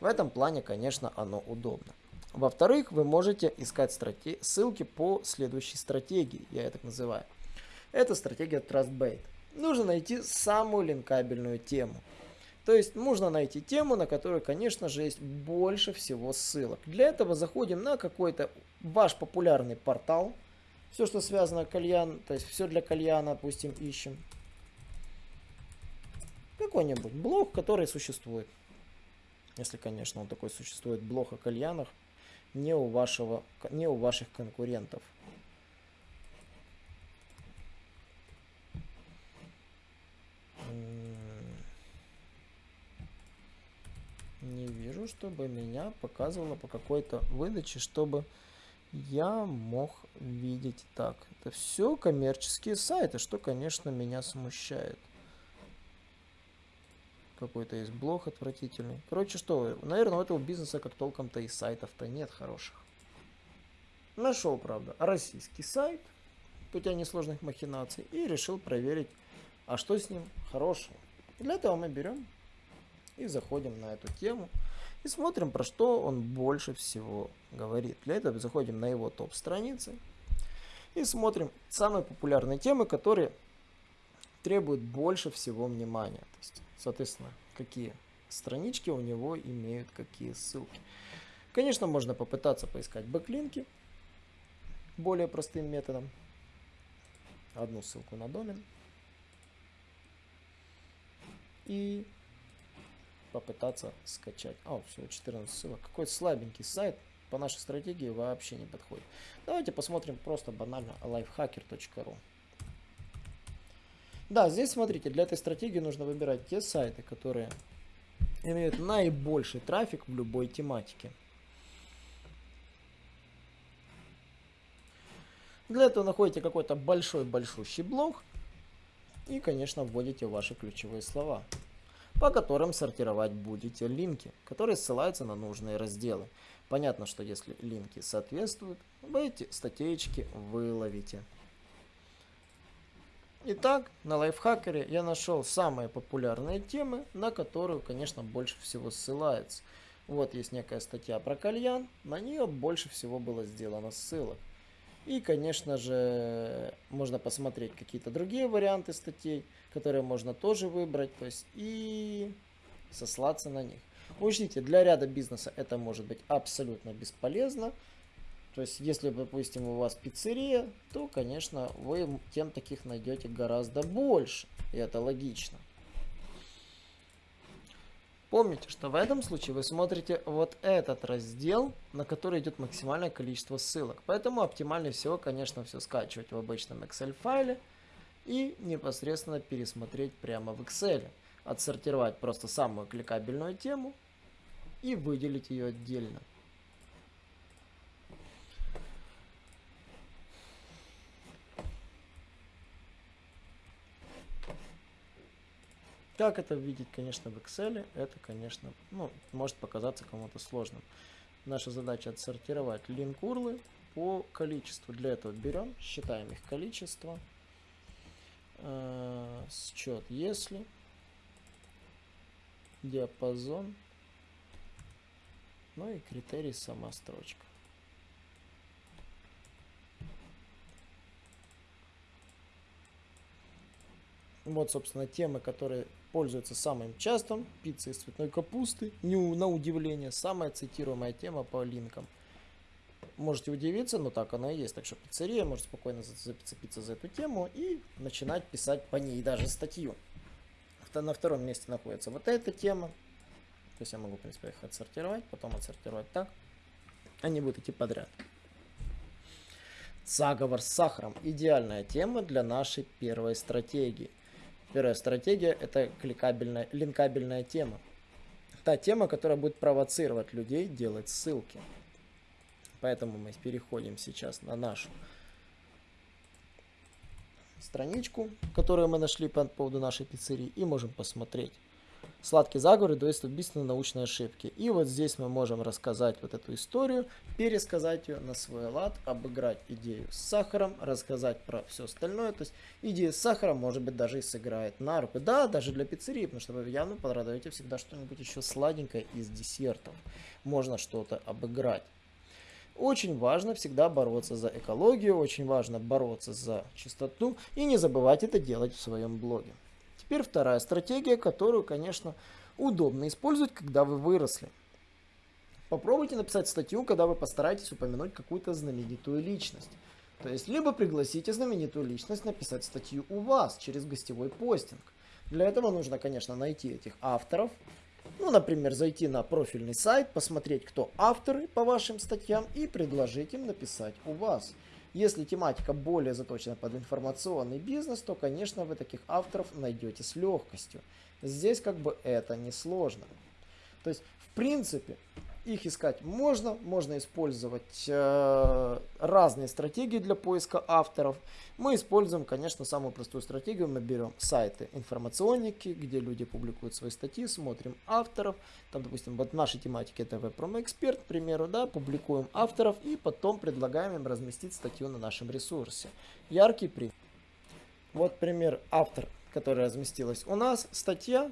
В этом плане, конечно, оно удобно. Во-вторых, вы можете искать страте... ссылки по следующей стратегии, я это так называю. Это стратегия TrustBait. Нужно найти самую линкабельную тему. То есть нужно найти тему, на которую, конечно же, есть больше всего ссылок. Для этого заходим на какой-то ваш популярный портал. Все, что связано кальян, то есть все для кальяна, допустим, ищем. Какой-нибудь блог, который существует. Если, конечно, он такой существует, блог о кальянах, не у, вашего, не у ваших конкурентов. Не вижу, чтобы меня показывало по какой-то выдаче, чтобы я мог видеть так. Это все коммерческие сайты, что, конечно, меня смущает. Какой-то есть блог отвратительный. Короче, что, наверное, у этого бизнеса как толком-то и сайтов-то нет хороших. Нашел, правда, российский сайт. путя несложных махинаций и решил проверить, а что с ним хорошего. Для этого мы берем и заходим на эту тему и смотрим, про что он больше всего говорит. Для этого заходим на его топ-страницы и смотрим самые популярные темы, которые требуют больше всего внимания. То есть, соответственно, какие странички у него имеют какие ссылки. Конечно, можно попытаться поискать бэклинки более простым методом. Одну ссылку на домен. И попытаться скачать. О, всего 14 ссылок. Какой слабенький сайт по нашей стратегии вообще не подходит. Давайте посмотрим просто банально lifehacker.ru. Да, здесь смотрите, для этой стратегии нужно выбирать те сайты, которые имеют наибольший трафик в любой тематике. Для этого находите какой-то большой большущий блок и, конечно, вводите ваши ключевые слова по которым сортировать будете линки, которые ссылаются на нужные разделы. Понятно, что если линки соответствуют, вы эти статейки выловите. Итак, на лайфхакере я нашел самые популярные темы, на которую, конечно, больше всего ссылается. Вот есть некая статья про кальян, на нее больше всего было сделано ссылок. И, конечно же, можно посмотреть какие-то другие варианты статей, которые можно тоже выбрать, то есть и сослаться на них. Учтите, для ряда бизнеса это может быть абсолютно бесполезно. То есть, если, допустим, у вас пиццерия, то, конечно, вы тем таких найдете гораздо больше. И это логично. Помните, что в этом случае вы смотрите вот этот раздел, на который идет максимальное количество ссылок. Поэтому оптимальнее всего, конечно, все скачивать в обычном Excel файле и непосредственно пересмотреть прямо в Excel. Отсортировать просто самую кликабельную тему и выделить ее отдельно. Как это видеть, конечно, в Excel, это, конечно, ну, может показаться кому-то сложным. Наша задача отсортировать линк урлы по количеству. Для этого берем, считаем их количество. Э, счет если. Диапазон. Ну и критерий сама строчка. Вот, собственно, темы, которые пользуются самым частым. Пицца из цветной капусты. Не, на удивление, самая цитируемая тема по линкам. Можете удивиться, но так оно и есть. Так что пиццерия может спокойно зацепиться за эту тему и начинать писать по ней даже статью. На втором месте находится вот эта тема. То есть я могу, в принципе, их отсортировать, потом отсортировать так. Они будут идти подряд. Заговор с сахаром. Идеальная тема для нашей первой стратегии. Первая стратегия – это кликабельная, линкабельная тема. Та тема, которая будет провоцировать людей делать ссылки. Поэтому мы переходим сейчас на нашу страничку, которую мы нашли по поводу нашей пиццерии, и можем посмотреть, Сладкий заговор дает убийственные научные ошибки. И вот здесь мы можем рассказать вот эту историю, пересказать ее на свой лад, обыграть идею с сахаром, рассказать про все остальное. То есть идея с сахаром может быть даже и сыграет на руку. Да, даже для пиццерии, потому что вы явно порадуете всегда что-нибудь еще сладенькое из десертов. Можно что-то обыграть. Очень важно всегда бороться за экологию, очень важно бороться за чистоту и не забывать это делать в своем блоге. Теперь вторая стратегия, которую, конечно, удобно использовать, когда вы выросли. Попробуйте написать статью, когда вы постараетесь упомянуть какую-то знаменитую личность. То есть, либо пригласите знаменитую личность написать статью у вас через гостевой постинг. Для этого нужно, конечно, найти этих авторов. Ну, например, зайти на профильный сайт, посмотреть, кто авторы по вашим статьям и предложить им написать у вас. Если тематика более заточена под информационный бизнес, то, конечно, вы таких авторов найдете с легкостью. Здесь как бы это несложно. То есть, в принципе, их искать можно, можно использовать э, разные стратегии для поиска авторов. Мы используем, конечно, самую простую стратегию. Мы берем сайты информационники, где люди публикуют свои статьи, смотрим авторов. Там, допустим, вот в нашей тематике это веб-промо-эксперт, к примеру, да, публикуем авторов и потом предлагаем им разместить статью на нашем ресурсе. Яркий пример. Вот пример автор, который разместилась у нас, статья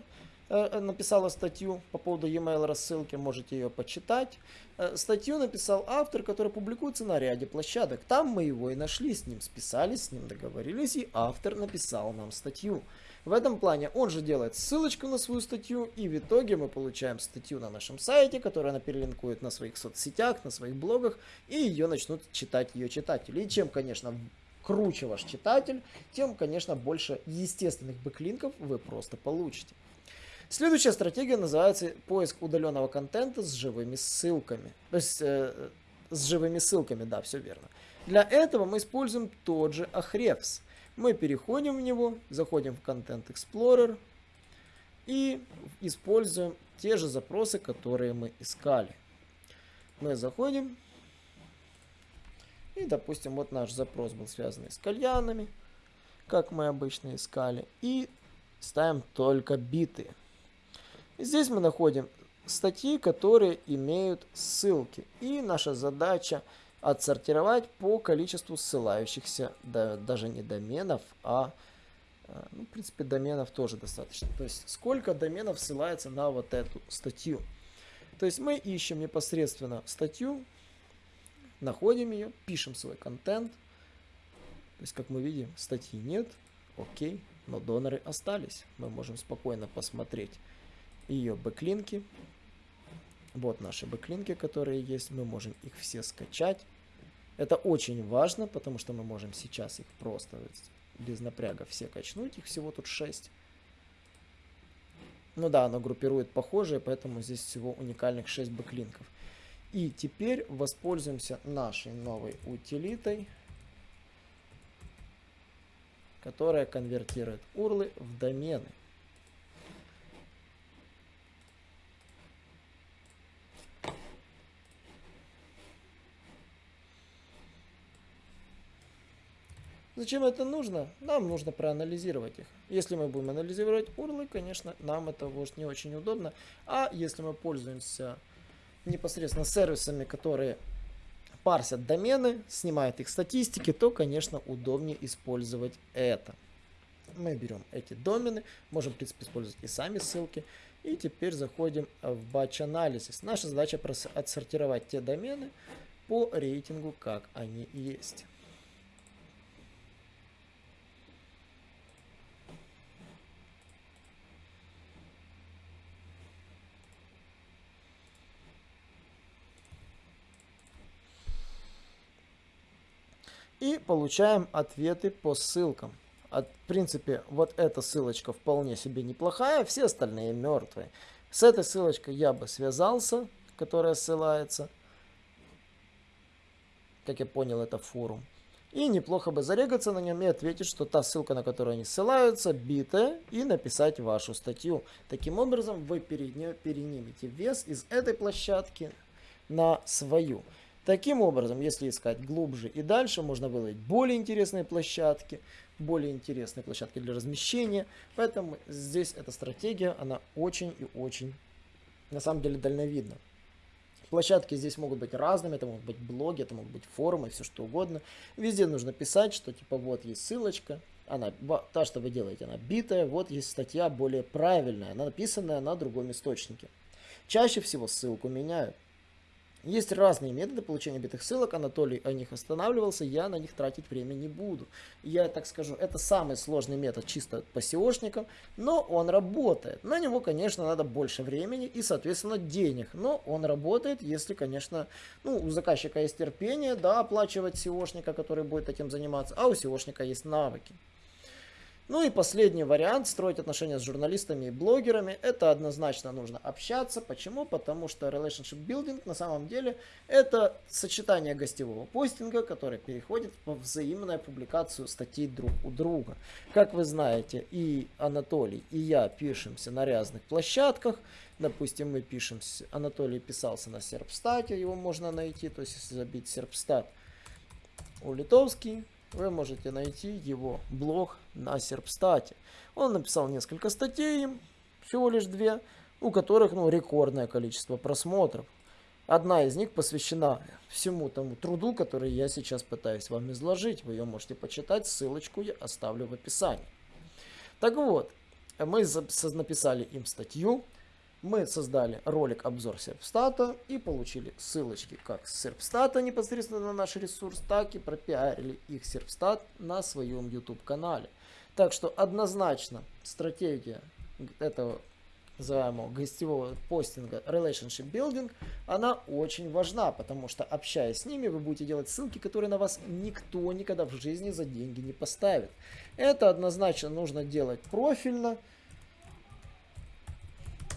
написала статью по поводу e-mail рассылки, можете ее почитать. Э, статью написал автор, который публикуется на ряде площадок. Там мы его и нашли, с ним списались, с ним договорились, и автор написал нам статью. В этом плане он же делает ссылочку на свою статью, и в итоге мы получаем статью на нашем сайте, которую она перелинкует на своих соцсетях, на своих блогах, и ее начнут читать ее читатели. И чем, конечно, круче ваш читатель, тем, конечно, больше естественных бэклинков вы просто получите. Следующая стратегия называется поиск удаленного контента с живыми ссылками. То есть э, с живыми ссылками, да, все верно. Для этого мы используем тот же Ahrefs. Мы переходим в него, заходим в Content Explorer и используем те же запросы, которые мы искали. Мы заходим и, допустим, вот наш запрос был связан с кальянами, как мы обычно искали, и ставим только биты. Здесь мы находим статьи, которые имеют ссылки. И наша задача отсортировать по количеству ссылающихся, да, даже не доменов, а, э, ну, в принципе, доменов тоже достаточно. То есть, сколько доменов ссылается на вот эту статью. То есть, мы ищем непосредственно статью, находим ее, пишем свой контент. То есть, как мы видим, статьи нет, окей, но доноры остались. Мы можем спокойно посмотреть ее бэклинки. Вот наши бэклинки, которые есть. Мы можем их все скачать. Это очень важно, потому что мы можем сейчас их просто без напряга все качнуть. Их всего тут 6. Ну да, оно группирует похожие, поэтому здесь всего уникальных 6 бэклинков. И теперь воспользуемся нашей новой утилитой, которая конвертирует урлы в домены. Зачем это нужно? Нам нужно проанализировать их. Если мы будем анализировать урлы, конечно, нам это может не очень удобно. А если мы пользуемся непосредственно сервисами, которые парсят домены, снимают их статистики, то, конечно, удобнее использовать это. Мы берем эти домены, можем, в принципе, использовать и сами ссылки. И теперь заходим в Batch Analysis. Наша задача отсортировать те домены по рейтингу, как они есть. И получаем ответы по ссылкам. От, в принципе, вот эта ссылочка вполне себе неплохая, все остальные мертвые. С этой ссылочкой я бы связался, которая ссылается. Как я понял, это форум. И неплохо бы зарегаться на нем и ответить, что та ссылка, на которую они ссылаются, битая, и написать вашу статью. Таким образом, вы перенимете вес из этой площадки на свою. Таким образом, если искать глубже и дальше, можно выловить более интересные площадки, более интересные площадки для размещения. Поэтому здесь эта стратегия, она очень и очень, на самом деле, дальновидна. Площадки здесь могут быть разными, это могут быть блоги, это могут быть форумы, все что угодно. Везде нужно писать, что типа вот есть ссылочка, она, та, что вы делаете, она битая, вот есть статья более правильная, она написанная на другом источнике. Чаще всего ссылку меняют. Есть разные методы получения битых ссылок, Анатолий о них останавливался, я на них тратить время не буду. Я так скажу, это самый сложный метод чисто по SEOшникам, но он работает. На него, конечно, надо больше времени и, соответственно, денег, но он работает, если, конечно, ну, у заказчика есть терпение, да, оплачивать SEOшника, который будет этим заниматься, а у SEOшника есть навыки. Ну и последний вариант строить отношения с журналистами и блогерами. Это однозначно нужно общаться. Почему? Потому что relationship building на самом деле это сочетание гостевого постинга, которое переходит в взаимную публикацию статей друг у друга. Как вы знаете, и Анатолий, и я пишемся на разных площадках. Допустим, мы пишемся, Анатолий писался на Серпстате, его можно найти, то есть если забить Серпстат у Литовский, вы можете найти его блог на Серпстате. Он написал несколько статей, всего лишь две, у которых ну, рекордное количество просмотров. Одна из них посвящена всему тому труду, который я сейчас пытаюсь вам изложить. Вы ее можете почитать, ссылочку я оставлю в описании. Так вот, мы написали им статью, мы создали ролик обзор Серпстата и получили ссылочки как с Серпстата непосредственно на наш ресурс, так и пропиарили их Серпстат на своем YouTube канале. Так что однозначно стратегия этого называемого гостевого постинга Relationship Building, она очень важна, потому что общаясь с ними, вы будете делать ссылки, которые на вас никто никогда в жизни за деньги не поставит. Это однозначно нужно делать профильно,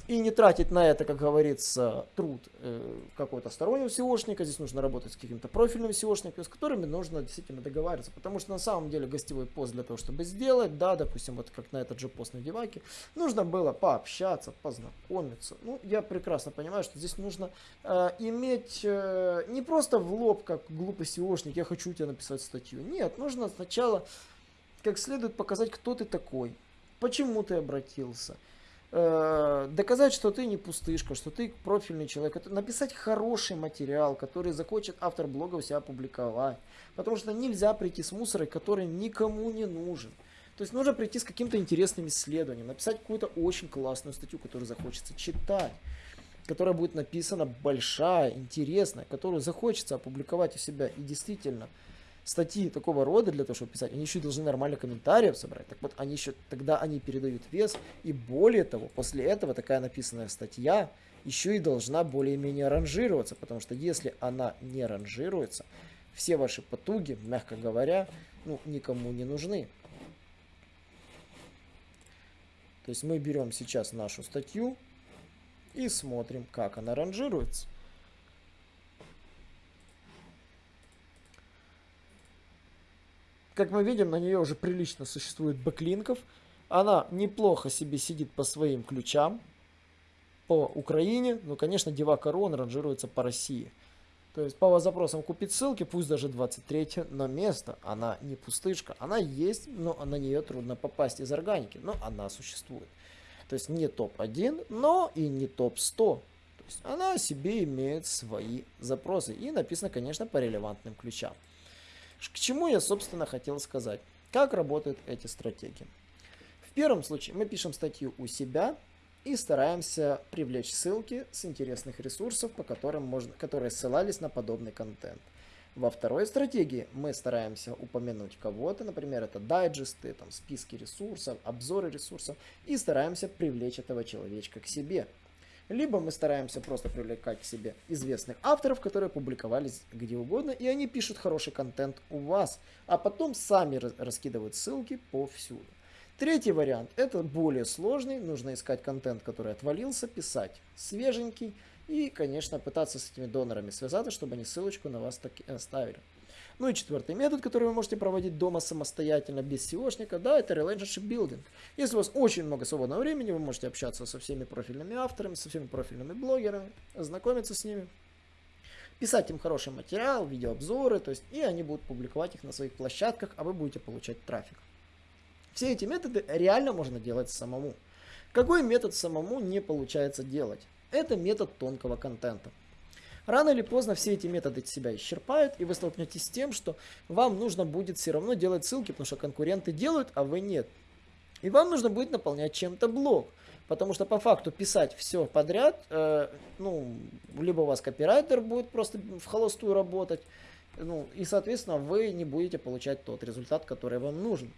и не тратить на это, как говорится, труд э, какого-то стороннего SEOшника. Здесь нужно работать с каким-то профильным SEOшником, с которыми нужно действительно договариваться. Потому что на самом деле гостевой пост для того, чтобы сделать, да, допустим, вот как на этот же пост на Деваке, нужно было пообщаться, познакомиться. Ну, я прекрасно понимаю, что здесь нужно э, иметь э, не просто в лоб, как глупый SEOшник, я хочу тебе написать статью. Нет, нужно сначала как следует показать, кто ты такой, почему ты обратился, доказать, что ты не пустышка, что ты профильный человек, это написать хороший материал, который захочет автор блога у себя опубликовать. Потому что нельзя прийти с мусорой, который никому не нужен. То есть нужно прийти с каким-то интересным исследованием, написать какую-то очень классную статью, которую захочется читать, которая будет написана большая, интересная, которую захочется опубликовать у себя. И действительно, статьи такого рода для того, чтобы писать, они еще должны нормально комментариев собрать. Так вот, они еще, тогда они передают вес. И более того, после этого такая написанная статья еще и должна более-менее ранжироваться. Потому что если она не ранжируется, все ваши потуги, мягко говоря, ну, никому не нужны. То есть мы берем сейчас нашу статью и смотрим, как она ранжируется. Как мы видим, на нее уже прилично существует бэклинков. Она неплохо себе сидит по своим ключам. По Украине, ну, конечно, Девака Рон ранжируется по России. То есть по запросам купить ссылки, пусть даже 23, но место, она не пустышка. Она есть, но на нее трудно попасть из органики, но она существует. То есть не топ-1, но и не топ-100. То есть она себе имеет свои запросы. И написано, конечно, по релевантным ключам. К чему я, собственно, хотел сказать? Как работают эти стратегии? В первом случае мы пишем статью у себя и стараемся привлечь ссылки с интересных ресурсов, по которым можно, которые ссылались на подобный контент. Во второй стратегии мы стараемся упомянуть кого-то, например, это дайджесты, там, списки ресурсов, обзоры ресурсов, и стараемся привлечь этого человечка к себе. Либо мы стараемся просто привлекать к себе известных авторов, которые публиковались где угодно, и они пишут хороший контент у вас, а потом сами раскидывают ссылки повсюду. Третий вариант, это более сложный, нужно искать контент, который отвалился, писать свеженький и, конечно, пытаться с этими донорами связаться, чтобы они ссылочку на вас таки оставили. Ну и четвертый метод, который вы можете проводить дома самостоятельно, без SEOшника, да, это relationship building. Если у вас очень много свободного времени, вы можете общаться со всеми профильными авторами, со всеми профильными блогерами, знакомиться с ними, писать им хороший материал, видеообзоры, то есть, и они будут публиковать их на своих площадках, а вы будете получать трафик. Все эти методы реально можно делать самому. Какой метод самому не получается делать? Это метод тонкого контента. Рано или поздно все эти методы себя исчерпают, и вы столкнетесь с тем, что вам нужно будет все равно делать ссылки, потому что конкуренты делают, а вы нет. И вам нужно будет наполнять чем-то блог. Потому что по факту писать все подряд, э, ну, либо у вас копирайтер будет просто в холостую работать, ну, и, соответственно, вы не будете получать тот результат, который вам нужен.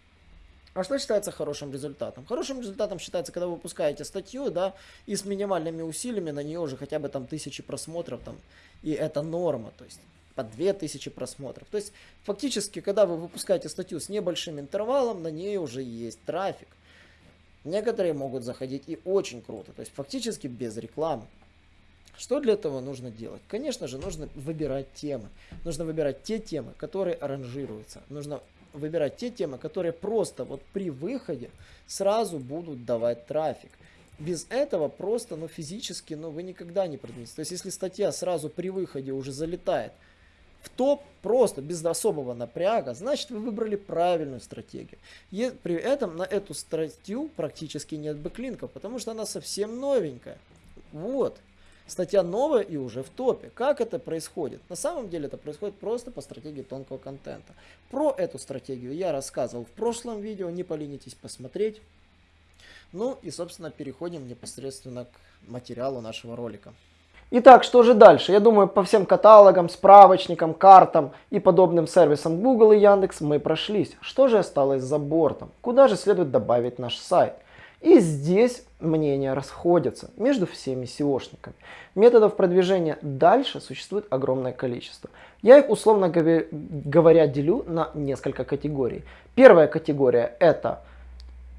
А что считается хорошим результатом? Хорошим результатом считается, когда вы выпускаете статью, да, и с минимальными усилиями на нее уже хотя бы там тысячи просмотров, там, и это норма, то есть по 2000 просмотров. То есть фактически, когда вы выпускаете статью с небольшим интервалом, на ней уже есть трафик. Некоторые могут заходить и очень круто, то есть фактически без рекламы. Что для этого нужно делать? Конечно же, нужно выбирать темы. Нужно выбирать те темы, которые ранжируются. Нужно выбирать те темы, которые просто вот при выходе сразу будут давать трафик. Без этого просто, ну, физически, ну, вы никогда не продвинетесь. То есть, если статья сразу при выходе уже залетает в топ, просто без особого напряга, значит, вы выбрали правильную стратегию. И при этом на эту статью практически нет бэклинков, потому что она совсем новенькая. Вот. Статья новая и уже в топе. Как это происходит? На самом деле это происходит просто по стратегии тонкого контента. Про эту стратегию я рассказывал в прошлом видео, не поленитесь посмотреть. Ну и, собственно, переходим непосредственно к материалу нашего ролика. Итак, что же дальше? Я думаю, по всем каталогам, справочникам, картам и подобным сервисам Google и Яндекс мы прошлись. Что же осталось за бортом? Куда же следует добавить наш сайт? И здесь мнения расходятся между всеми SEOшниками. Методов продвижения дальше существует огромное количество. Я их, условно говоря, делю на несколько категорий. Первая категория это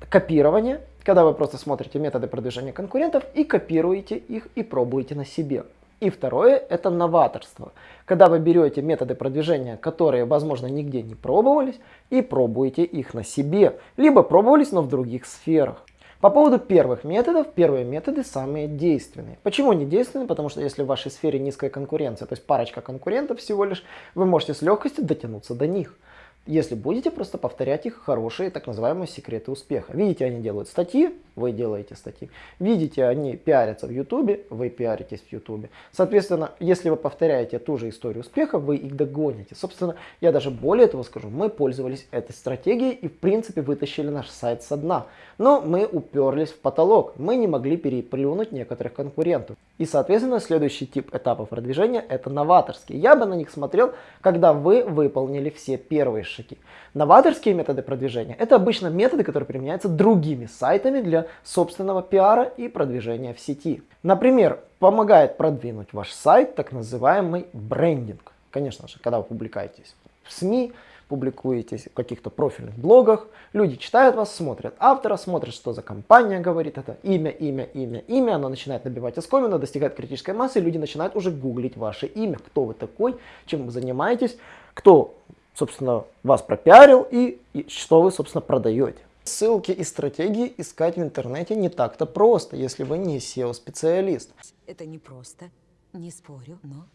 копирование, когда вы просто смотрите методы продвижения конкурентов и копируете их и пробуете на себе. И второе это новаторство, когда вы берете методы продвижения, которые возможно нигде не пробовались и пробуете их на себе, либо пробовались, но в других сферах. По поводу первых методов, первые методы самые действенные. Почему не действенные? Потому что если в вашей сфере низкая конкуренция, то есть парочка конкурентов всего лишь, вы можете с легкостью дотянуться до них если будете просто повторять их хорошие так называемые секреты успеха. Видите, они делают статьи, вы делаете статьи. Видите, они пиарятся в Ютубе, вы пиаритесь в Ютубе. Соответственно, если вы повторяете ту же историю успеха, вы их догоните. Собственно, я даже более того скажу, мы пользовались этой стратегией и в принципе вытащили наш сайт со дна. Но мы уперлись в потолок, мы не могли переплюнуть некоторых конкурентов. И соответственно, следующий тип этапов продвижения это новаторские. Я бы на них смотрел, когда вы выполнили все первые шаги шаги. Новаторские методы продвижения – это обычно методы, которые применяются другими сайтами для собственного пиара и продвижения в сети. Например, помогает продвинуть ваш сайт так называемый брендинг. Конечно же, когда вы публикуетесь в СМИ, публикуетесь в каких-то профильных блогах, люди читают вас, смотрят автора, смотрят, что за компания говорит, это имя, имя, имя, имя, оно начинает набивать оскомину, достигает критической массы, люди начинают уже гуглить ваше имя, кто вы такой, чем вы занимаетесь, кто собственно, вас пропиарил и, и что вы, собственно, продаете. Ссылки и стратегии искать в интернете не так-то просто, если вы не SEO-специалист. Это не просто, не спорю, но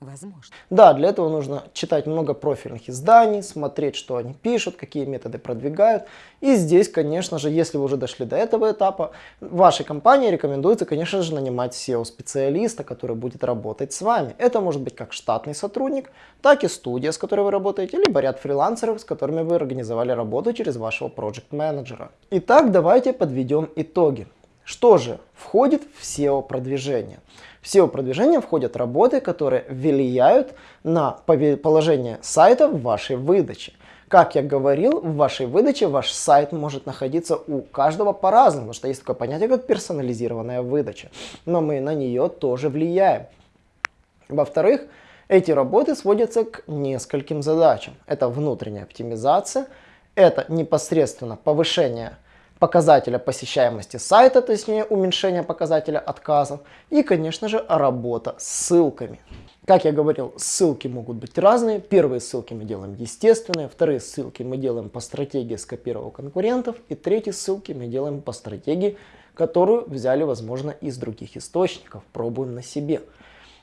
Возможно. Да, для этого нужно читать много профильных изданий, смотреть, что они пишут, какие методы продвигают. И здесь, конечно же, если вы уже дошли до этого этапа, вашей компании рекомендуется, конечно же, нанимать SEO-специалиста, который будет работать с вами. Это может быть как штатный сотрудник, так и студия, с которой вы работаете, либо ряд фрилансеров, с которыми вы организовали работу через вашего проект-менеджера. Итак, давайте подведем итоги. Что же входит в SEO-продвижение? В SEO-продвижение входят работы, которые влияют на положение сайта в вашей выдаче. Как я говорил, в вашей выдаче ваш сайт может находиться у каждого по-разному, потому что есть такое понятие, как персонализированная выдача. Но мы на нее тоже влияем. Во-вторых, эти работы сводятся к нескольким задачам. Это внутренняя оптимизация, это непосредственно повышение показателя посещаемости сайта, то есть уменьшение показателя отказов и, конечно же, работа с ссылками. Как я говорил, ссылки могут быть разные. Первые ссылки мы делаем естественные, вторые ссылки мы делаем по стратегии скопировал конкурентов, и третьи ссылки мы делаем по стратегии, которую взяли, возможно, из других источников, пробуем на себе.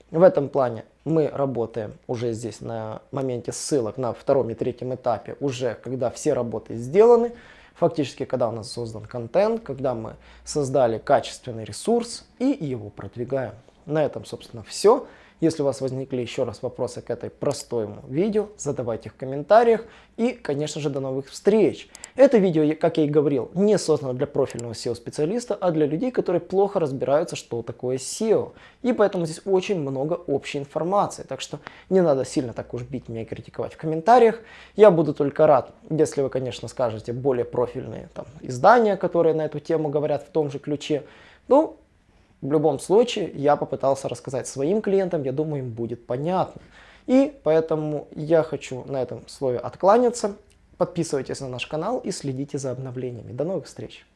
В этом плане мы работаем уже здесь на моменте ссылок на втором и третьем этапе, уже когда все работы сделаны, Фактически, когда у нас создан контент, когда мы создали качественный ресурс и его продвигаем. На этом, собственно, все. Если у вас возникли еще раз вопросы к этой простому видео, задавайте их в комментариях. И, конечно же, до новых встреч. Это видео, как я и говорил, не создано для профильного SEO-специалиста, а для людей, которые плохо разбираются, что такое SEO. И поэтому здесь очень много общей информации. Так что не надо сильно так уж бить меня и критиковать в комментариях. Я буду только рад, если вы, конечно, скажете более профильные там, издания, которые на эту тему говорят в том же ключе. Ну, в любом случае, я попытался рассказать своим клиентам, я думаю, им будет понятно. И поэтому я хочу на этом слове откланяться. Подписывайтесь на наш канал и следите за обновлениями. До новых встреч!